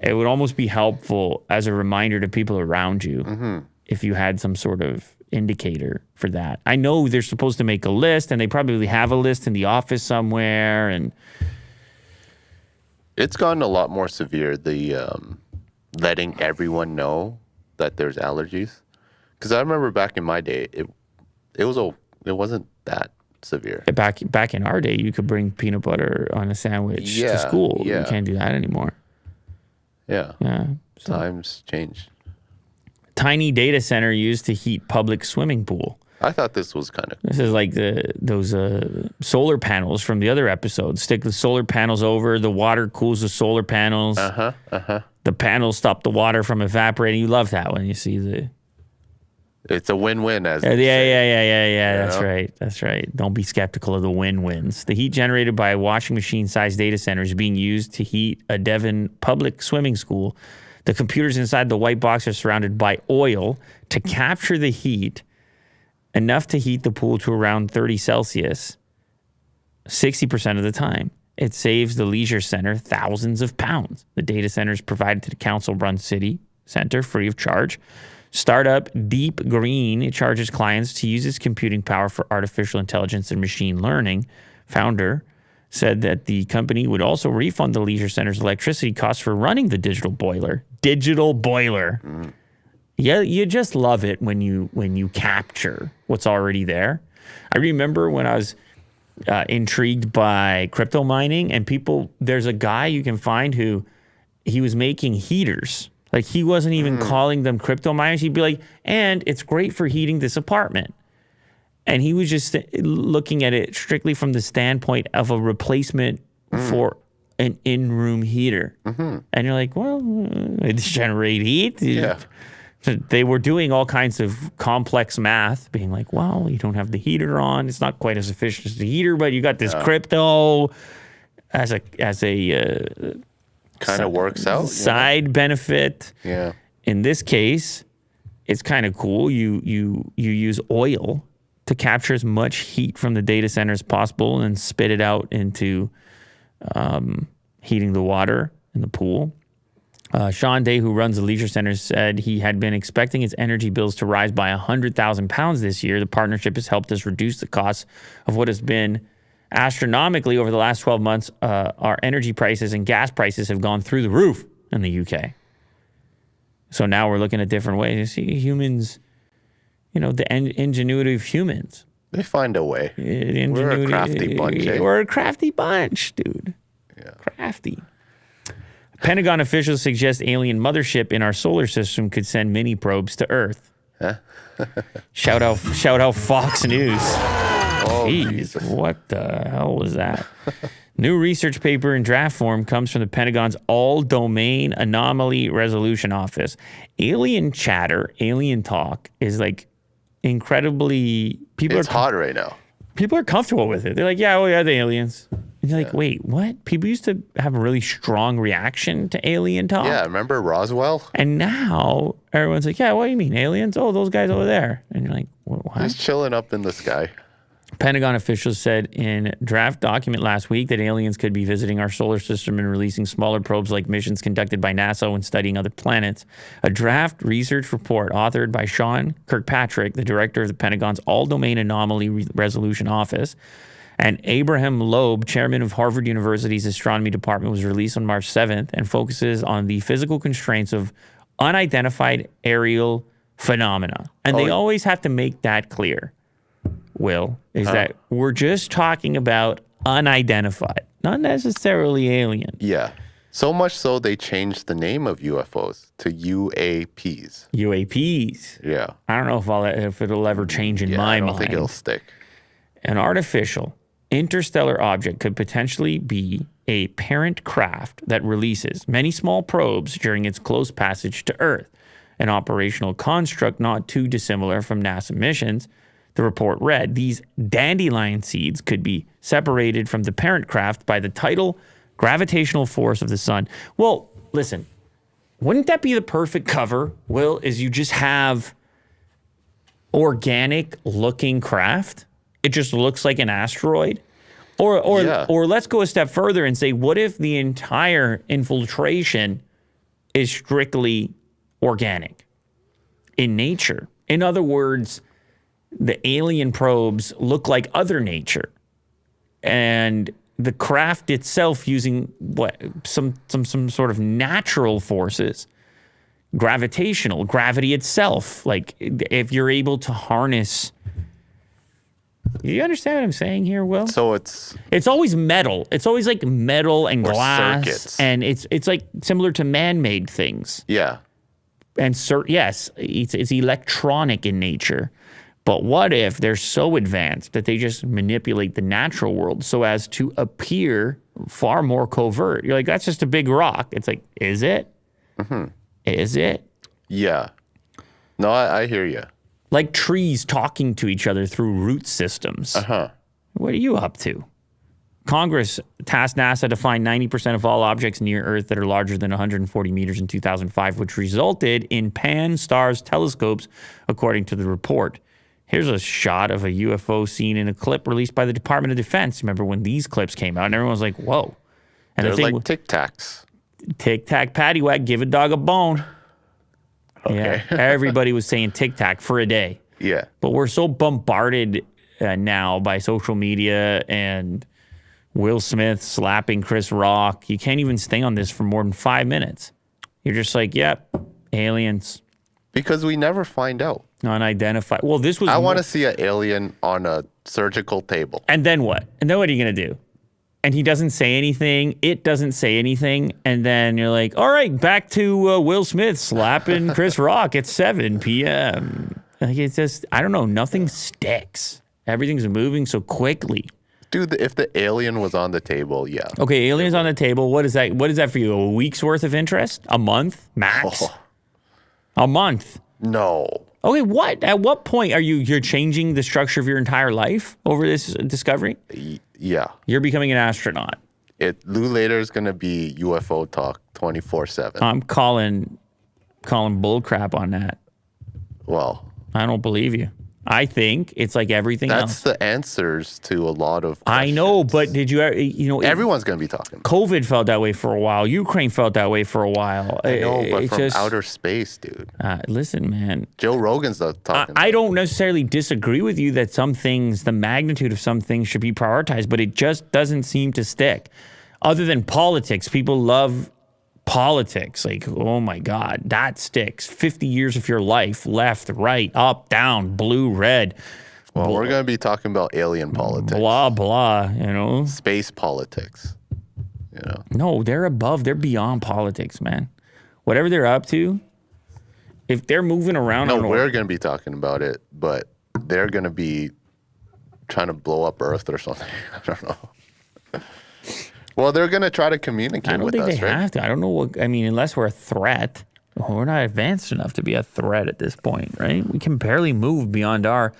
it would almost be helpful as a reminder to people around you if you had some sort of indicator for that. I know they're supposed to make a list, and they probably have a list in the office somewhere, and It's gotten a lot more severe. The um, letting everyone know that there's allergies. Because I remember back in my day, it it was a it wasn't that severe. back back in our day, you could bring peanut butter on a sandwich Yeah, to school. yeah. You can't do that anymore. Yeah, Yeah. So, times changed. tiny data center used to heat public swimming pool. I thought this was kind of This is like the those uh, solar panels from the other episodes. Stick the solar panels over. The water cools the solar panels. uh huh uh huh. The panels stop the water from evaporating. You love that when you see the. It's a win-win as Yeah, yeah, yeah, yeah, yeah, yeah. You That's know? right. That's right. Don't be skeptical of the win-wins. The heat generated by a washing machine-sized data center is being used to heat a Devon public swimming school. The computers inside the white box are surrounded by oil to capture the heat enough to heat the pool to around 30 Celsius. 60% of the time. It saves the leisure center thousands of pounds. The data center is provided to the council run city center free of charge. Startup Deep Green charges clients to use its computing power for artificial intelligence and machine learning. Founder said that the company would also refund the leisure center's electricity costs for running the digital boiler. Digital boiler. Yeah, you just love it when you when you capture what's already there. I remember when I was uh, intrigued by crypto mining, and people. There's a guy you can find who he was making heaters. Like he wasn't even mm. calling them crypto miners. He'd be like, and it's great for heating this apartment. And he was just looking at it strictly from the standpoint of a replacement mm. for an in-room heater. Mm-hmm. And you're like, well, uh, it's generate heat. Yeah. They were doing all kinds of complex math, being like, well, you don't have the heater on. It's not quite as efficient as the heater, but you got this crypto as a as a uh, Kind of works out. side benefit. Yeah. In this case, it's kind of cool. You you you use oil to capture as much heat from the data center as possible and spit it out into um, heating the water in the pool. Uh, Sean Day, who runs the leisure center, said he had been expecting his energy bills to rise by 100,000 pounds this year. The partnership has helped us reduce the cost of what has been astronomically over the last 12 months. Uh, our energy prices and gas prices have gone through the roof in the UK. So now we're looking at different ways. You see, humans, you know, the en- ingenuity of humans. They find a way. We're a crafty bunch, eh? We're a crafty bunch, dude. Yeah. Crafty. Pentagon officials suggest alien mothership in our solar system could send mini probes to Earth. shout out, shout out, Fox News. Jeez, what the hell was that? New research paper in draft form comes from the Pentagon's All Domain Anomaly Resolution Office. Alien chatter, alien talk is like incredibly people It's are hot right now. people are comfortable with it. They're like, yeah, oh yeah, the aliens. And you're like, wait, what? People used to have a really strong reaction to alien talk. Yeah, remember Roswell? And now everyone's like, yeah, what do you mean aliens? Oh, those guys over there. And you're like, "Wha- what? He's chilling up in the sky. Pentagon officials said in draft document last week that aliens could be visiting our solar system and releasing smaller probes like missions conducted by NASA when studying other planets. A draft research report authored by Sean Kirkpatrick, the director of the Pentagon's All Domain Anomaly Re- Resolution Office, and Abraham Loeb, chairman of Harvard University's astronomy department, was released on March 7th and focuses on the physical constraints of unidentified aerial phenomena. And oh, they Oh. always have to make that clear. Will, is uh-huh. that we're just talking about unidentified, not necessarily alien. Yeah. So much so they changed the name of UFOs to UAPs. UAPs. Yeah. I don't know if I'll, if it'll ever change in yeah my mind. I don't mind. think it'll stick. An artificial interstellar object could potentially be a parent craft that releases many small probes during its close passage to Earth, an operational construct not too dissimilar from NASA missions. The report read these dandelion seeds could be separated from the parent craft by the tidal gravitational force of the sun. Well, listen, wouldn't that be the perfect cover, Will? Is you just have organic looking craft. It just looks like an asteroid. Or or Yeah. or let's go a step further and say what if the entire infiltration is strictly organic in nature? In other words, the alien probes look like other nature. And the craft itself using what some some some sort of natural forces gravitational gravity itself like if you're able to harness you understand what i'm saying here will So it's it's always metal it's always like metal and glass circuits. and it's it's like similar to man-made things yeah. and cer- yes it's, it's electronic in nature but what if they're so advanced that they just manipulate the natural world so as to appear far more covert you're like that's just a big rock it's like is it Is it Yeah. No, I, I hear you. like trees talking to each other through root systems. Uh huh. What are you up to? Congress tasked NASA to find 90% of all objects near Earth that are larger than 140 meters in 2005, which resulted in Pan STARRS telescopes, according to the report. Here's a shot of a UFO seen in a clip released by the Department of Defense. Remember when these clips came out and everyone was like, whoa. And They're the thing like Tic Tacs. Tic Tac Patty Whack, give a dog a bone. Yeah. Everybody was saying Tic Tac for a day. Yeah. But we're so bombarded uh, now by social media and Will Smith slapping Chris Rock. You can't even stay on this for more than five minutes. You're just like, yep, aliens, Because we never find out. Unidentified. Well, this was. I want to see an alien on a surgical table. And then what? And then what are you going to do? And he doesn't say anything. It doesn't say anything. And then you're like, all right, back to uh, Will Smith slapping Chris Rock at 7 p.m. Like it's just, I don't know, nothing sticks. Everything's moving so quickly. Dude, if the alien was on the table, yeah. Okay, aliens on the table. What is that? What is that for you? A week's worth of interest? A month max? Oh, A month. no. Okay, what? At what point are you you're changing the structure of your entire life over this discovery? Yeah. You're becoming an astronaut. It Lou later is gonna be UFO talk twenty four seven. I'm calling calling bull crap on that. Well, I don't believe you. I think it's like everything that's else. the answers to a lot of. Questions. I know, but did you ever, you know, Everyone's gonna be talking. COVID felt that way for a while. Ukraine felt that way for a while. I know, but It's from just- outer space, dude. uh, listen, man. Joe Rogan's I, talking. I don't necessarily disagree with you that some things, the magnitude of some things should be prioritized, but it just doesn't seem to stick. Other than politics, people love politics. Like, oh my God, that sticks. 50 years of your life, left, right, up, down, blue, red, well, we're gonna be talking about alien politics, blah, blah, you know? space politics. You know, No, they're above, they're beyond politics, man. Whatever they're up to, if they're moving around no, we're gonna be talking about it, but they're gonna be trying to blow up Earth or something. I don't know. Well, they're gonna try to communicate I don't with think us, they right? have to. I don't know what. I mean, unless we're a threat, we're not advanced enough to be a threat at this point, right? We can barely move beyond our.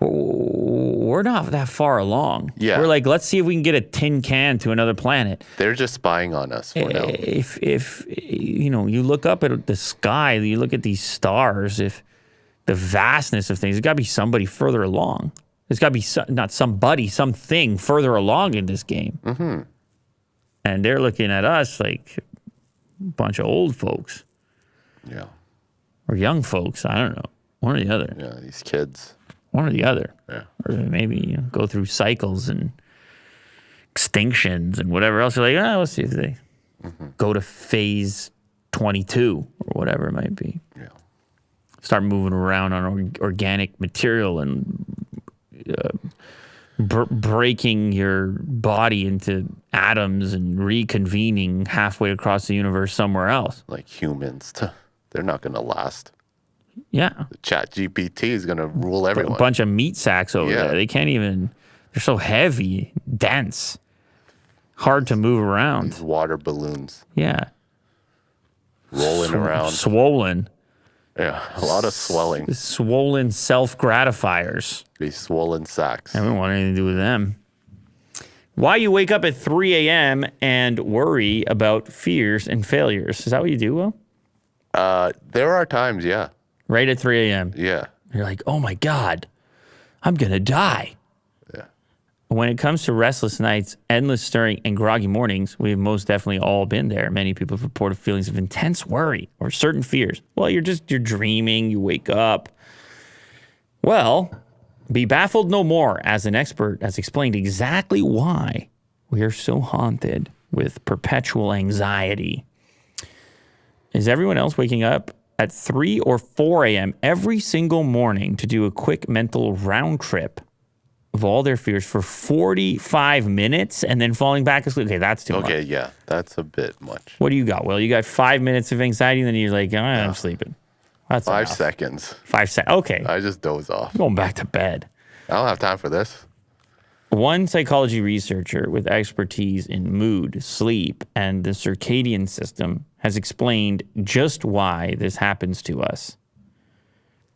We're not that far along. Yeah. We're like, let's see if we can get a tin can to another planet. They're just spying on us for now. If if you know, you look up at the sky, you look at these stars. If the vastness of things, there's got to be somebody further along. There's got to be some, not somebody, something further along in this game. Mm-hmm. And they're looking at us like a bunch of old folks Yeah, or young folks. I don't know. One or the other. yeah, these kids. One or the other. Yeah. Or maybe you know, go through cycles and extinctions and whatever else. You're like, ah, let's see if they Mm-hmm. go to phase 22 or whatever it might be. Yeah. Start moving around on organic material and uh, br- breaking your body into atoms and reconvening halfway across the universe somewhere else. like humans. They're not going to last. Yeah. The ChatGPT is going to rule everyone. a bunch of meat sacks over Yeah. there. They can't even. They're so heavy, dense, hard to move around. These water balloons Yeah, rolling Sw- around. swollen, Yeah, a lot of swelling. swollen self gratifiers. These swollen sacks. I don't want anything to do with them. Why you wake up at 3 a.m. and worry about fears and failures? Is that what you do, Will? Uh, there are times, yeah, Right at 3 a.m. yeah, You're like, oh my God, I'm going to die. When it comes to restless nights, endless stirring, and groggy mornings, we've most definitely all been there. Many people have reported feelings of intense worry or certain fears. Well, you're just you're dreaming, you wake up. Well, be baffled no more, as an expert has explained exactly why we are so haunted with perpetual anxiety. Is everyone else waking up at 3 or 4 a.m. every single morning to do a quick mental round trip of all their fears for 45 minutes and then falling back asleep? Okay, that's too much. Okay, yeah, that's a bit much. What do you got? Well, you got five minutes of anxiety, and then you're like, "Ah, I'm sleeping. That's Five enough. seconds. Five seconds. Okay, I just doze off. I'm going back to bed. I don't have time for this. One psychology researcher with expertise in mood, sleep, and the circadian system has explained just why this happens to us.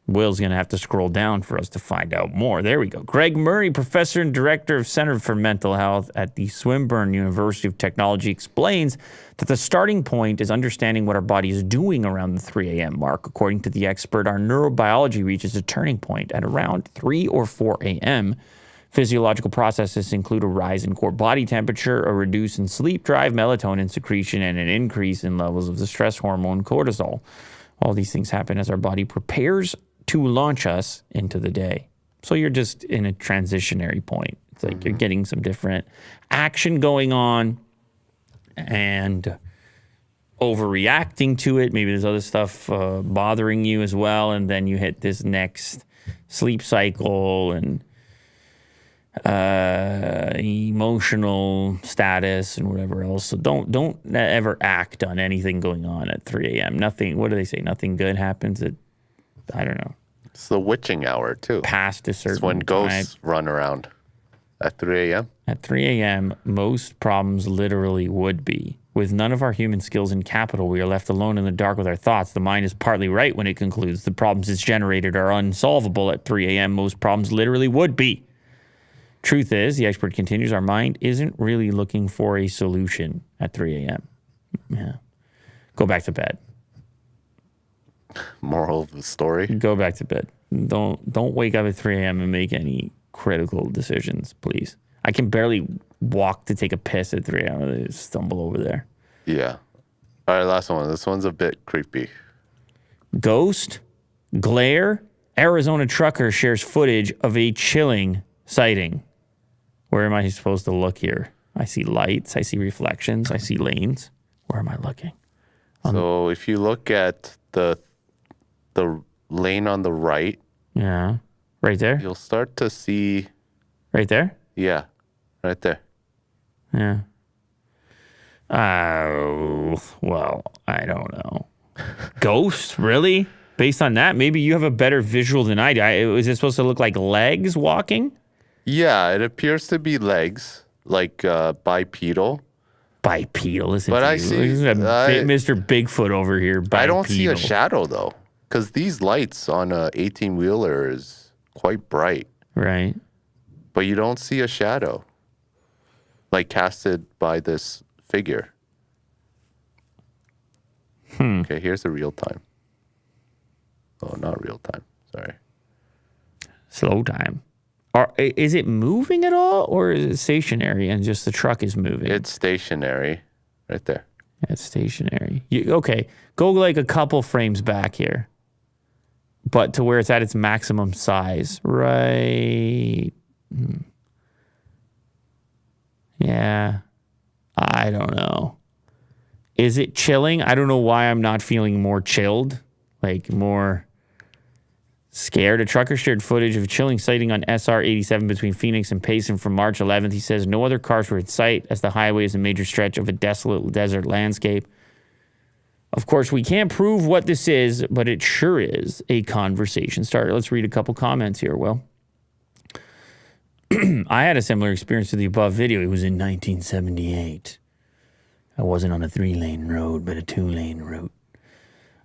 Will's going to have to scroll down for us to find out more. There we go. Greg Murray, professor and director of Center for Mental Health at the Swinburne University of Technology, explains that the starting point is understanding what our body is doing around the 3 a.m. mark. According to the expert, our neurobiology reaches a turning point at around 3 or 4 a.m. Physiological processes include a rise in core body temperature, a reduce in sleep drive, melatonin secretion, and an increase in levels of the stress hormone cortisol. All these things happen as our body prepares to launch us into the day. So you're just in a transitionary point. It's like you're getting some different action going on and overreacting to it. Maybe there's other stuff uh, bothering you as well. And then you hit this next sleep cycle and uh, emotional status and whatever else. So don't don't ever act on anything going on at 3 a.m. Nothing. What do they say? Nothing good happens at I don't know. It's the witching hour too. Past a certain It's when ghosts time. run around at 3 a.m. At 3 a.m., most problems literally would be. With none of our human skills in capital, we are left alone in the dark with our thoughts. The mind is partly right when it concludes the problems it's generated are unsolvable at 3 a.m. Most problems literally would be. Truth is, the expert continues, our mind isn't really looking for a solution at 3 a.m. Yeah. Go back to bed. Moral of the story. Go back to bed. Don't don't wake up at 3 a.m. and make any critical decisions, please. I can barely walk to take a piss at 3 a.m. Just stumble over there. Yeah. All right, last one. This one's a bit creepy. Ghost, glare, Arizona trucker shares footage of a chilling sighting. Where am I supposed to look here? I see lights, I see reflections, I see lanes. Where am I looking? So if you look at the the lane on the right, Yeah. Right there? you'll start to see Right there? yeah, right there. Yeah. Oh, well, I don't know. Ghost, really? Based on that, maybe you have a better visual than I do. I, is it supposed to look like legs walking? Yeah, it appears to be legs, like uh, bipedal. Bipedal, listen But I see- to I- Mr. Bigfoot over here. Bipedal. I don't see a shadow though, because these lights on a 18 wheeler is quite bright, Right. but you don't see a shadow, like casted by this figure. Hmm. Okay, here's the real time. Oh, not real time. Sorry. Slow time. Are, is it moving at all, or is it stationary and just the truck is moving? It's stationary, right there. It's stationary. You, okay, go like a couple frames back here, but to where it's at its maximum size. Right. Hmm. Yeah. I don't know. Is it chilling? I don't know why I'm not feeling more chilled, like more scared. A trucker shared footage of a chilling sighting on SR 87 between Phoenix and Payson from March 11th. He says no other cars were in sight as the highway is a major stretch of a desolate desert landscape. Of course, we can't prove what this is, but it sure is a conversation starter. Let's read a couple comments here, Will. I had a similar experience to the above video. It was in 1978. I wasn't on a three lane road, but a two lane route.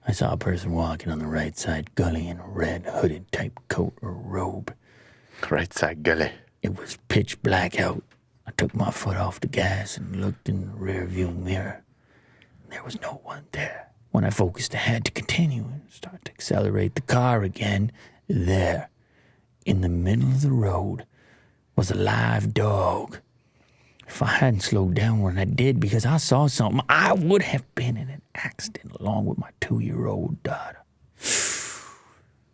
I saw a person walking on the right side gully in a red hooded type coat or robe. Right side gully. It was pitch black out. I took my foot off the gas and looked in the rear view mirror. There was no one there. When I focused ahead to continue and start to accelerate the car again, there, in the middle of the road, was a live dog. If I hadn't slowed down when I did because I saw something, I would have been in an accident along with my two year old daughter.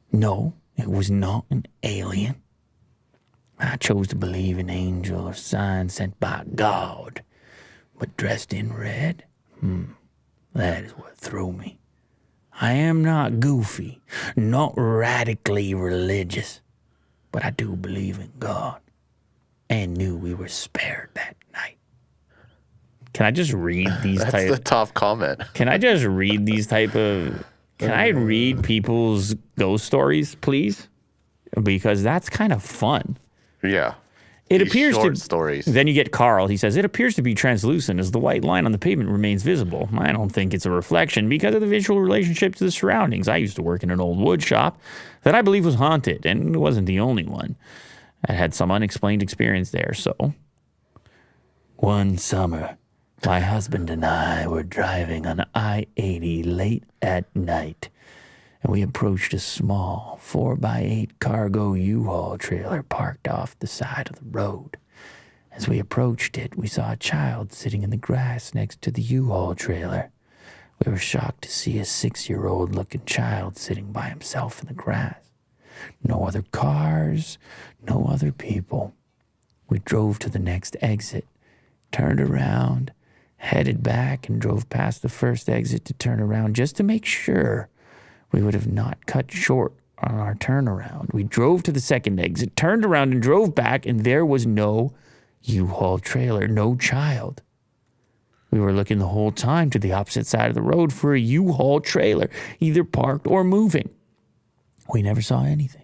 No, it was not an alien. I chose to believe an angel or sign sent by God, but dressed in red, hmm, that is what threw me. I am not goofy, not radically religious, but I do believe in God and knew we were spared that night. Can I just read these That's type? the top comment. Can I just read these type of? Can I read people's ghost stories, please? Because that's kind of fun. Yeah. It These appears to. stories. Then you get Carl. He says it appears to be translucent as the white line on the pavement remains visible. I don't think it's a reflection because of the visual relationship to the surroundings. I used to work in an old wood shop that I believe was haunted, and it wasn't the only one. I had some unexplained experience there. So, one summer, my husband and I were driving on I 80 late at night, and we approached a small 4x8 cargo U Haul trailer parked off the side of the road. As we approached it, we saw a child sitting in the grass next to the U Haul trailer. We were shocked to see a six year old looking child sitting by himself in the grass. No other cars, no other people. We drove to the next exit, turned around, headed back, and drove past the first exit to turn around just to make sure we would have not cut short on our turnaround. We drove to the second exit, turned around, and drove back, and there was no U Haul trailer, no child. We were looking the whole time to the opposite side of the road for a U Haul trailer, either parked or moving. We never saw anything.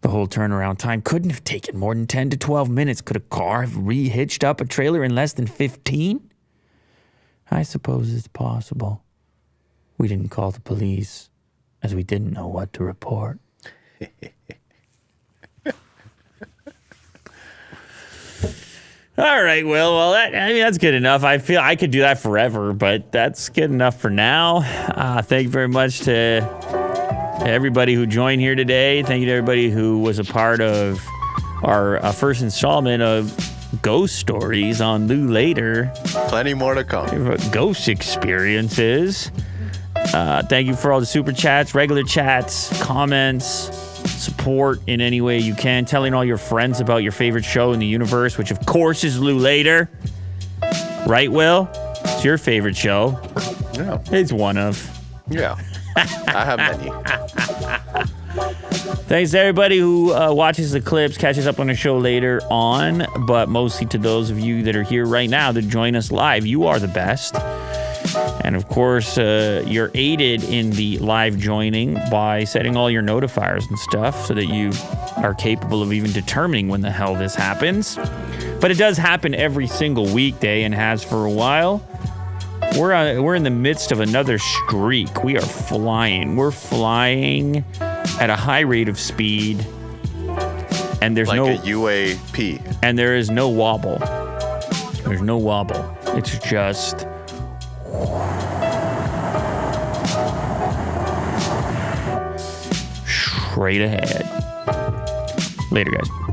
The whole turnaround time couldn't have taken more than 10 to 12 minutes. Could a car have rehitched up a trailer in less than 15? I suppose it's possible. We didn't call the police as we didn't know what to report. All right, Will. Well, that, I mean, that's good enough. I feel I could do that forever, but that's good enough for now. Uh, thank you very much to to everybody who joined here today. Thank you to everybody who was a part of our uh, first installment of Ghost Stories on Lew Later. Plenty more to come. Ghost experiences. Uh, thank you for all the super chats, regular chats, comments, support in any way you can. Telling all your friends about your favorite show in the universe, which of course is Lew Later. Right, Will? It's your favorite show. Yeah. It's one of. Yeah. I have many. Thanks to everybody who uh, watches the clips, catches up on the show later on, but mostly to those of you that are here right now that join us live. You are the best. And of course, uh, you're aided in the live joining by setting all your notifiers and stuff so that you are capable of even determining when the hell this happens. But it does happen every single weekday and has for a while. We're uh, we're in the midst of another streak. We are flying. We're flying at a high rate of speed, and there's Like no a UAP. and there is no wobble. There's no wobble. It's just straight ahead. Later, guys.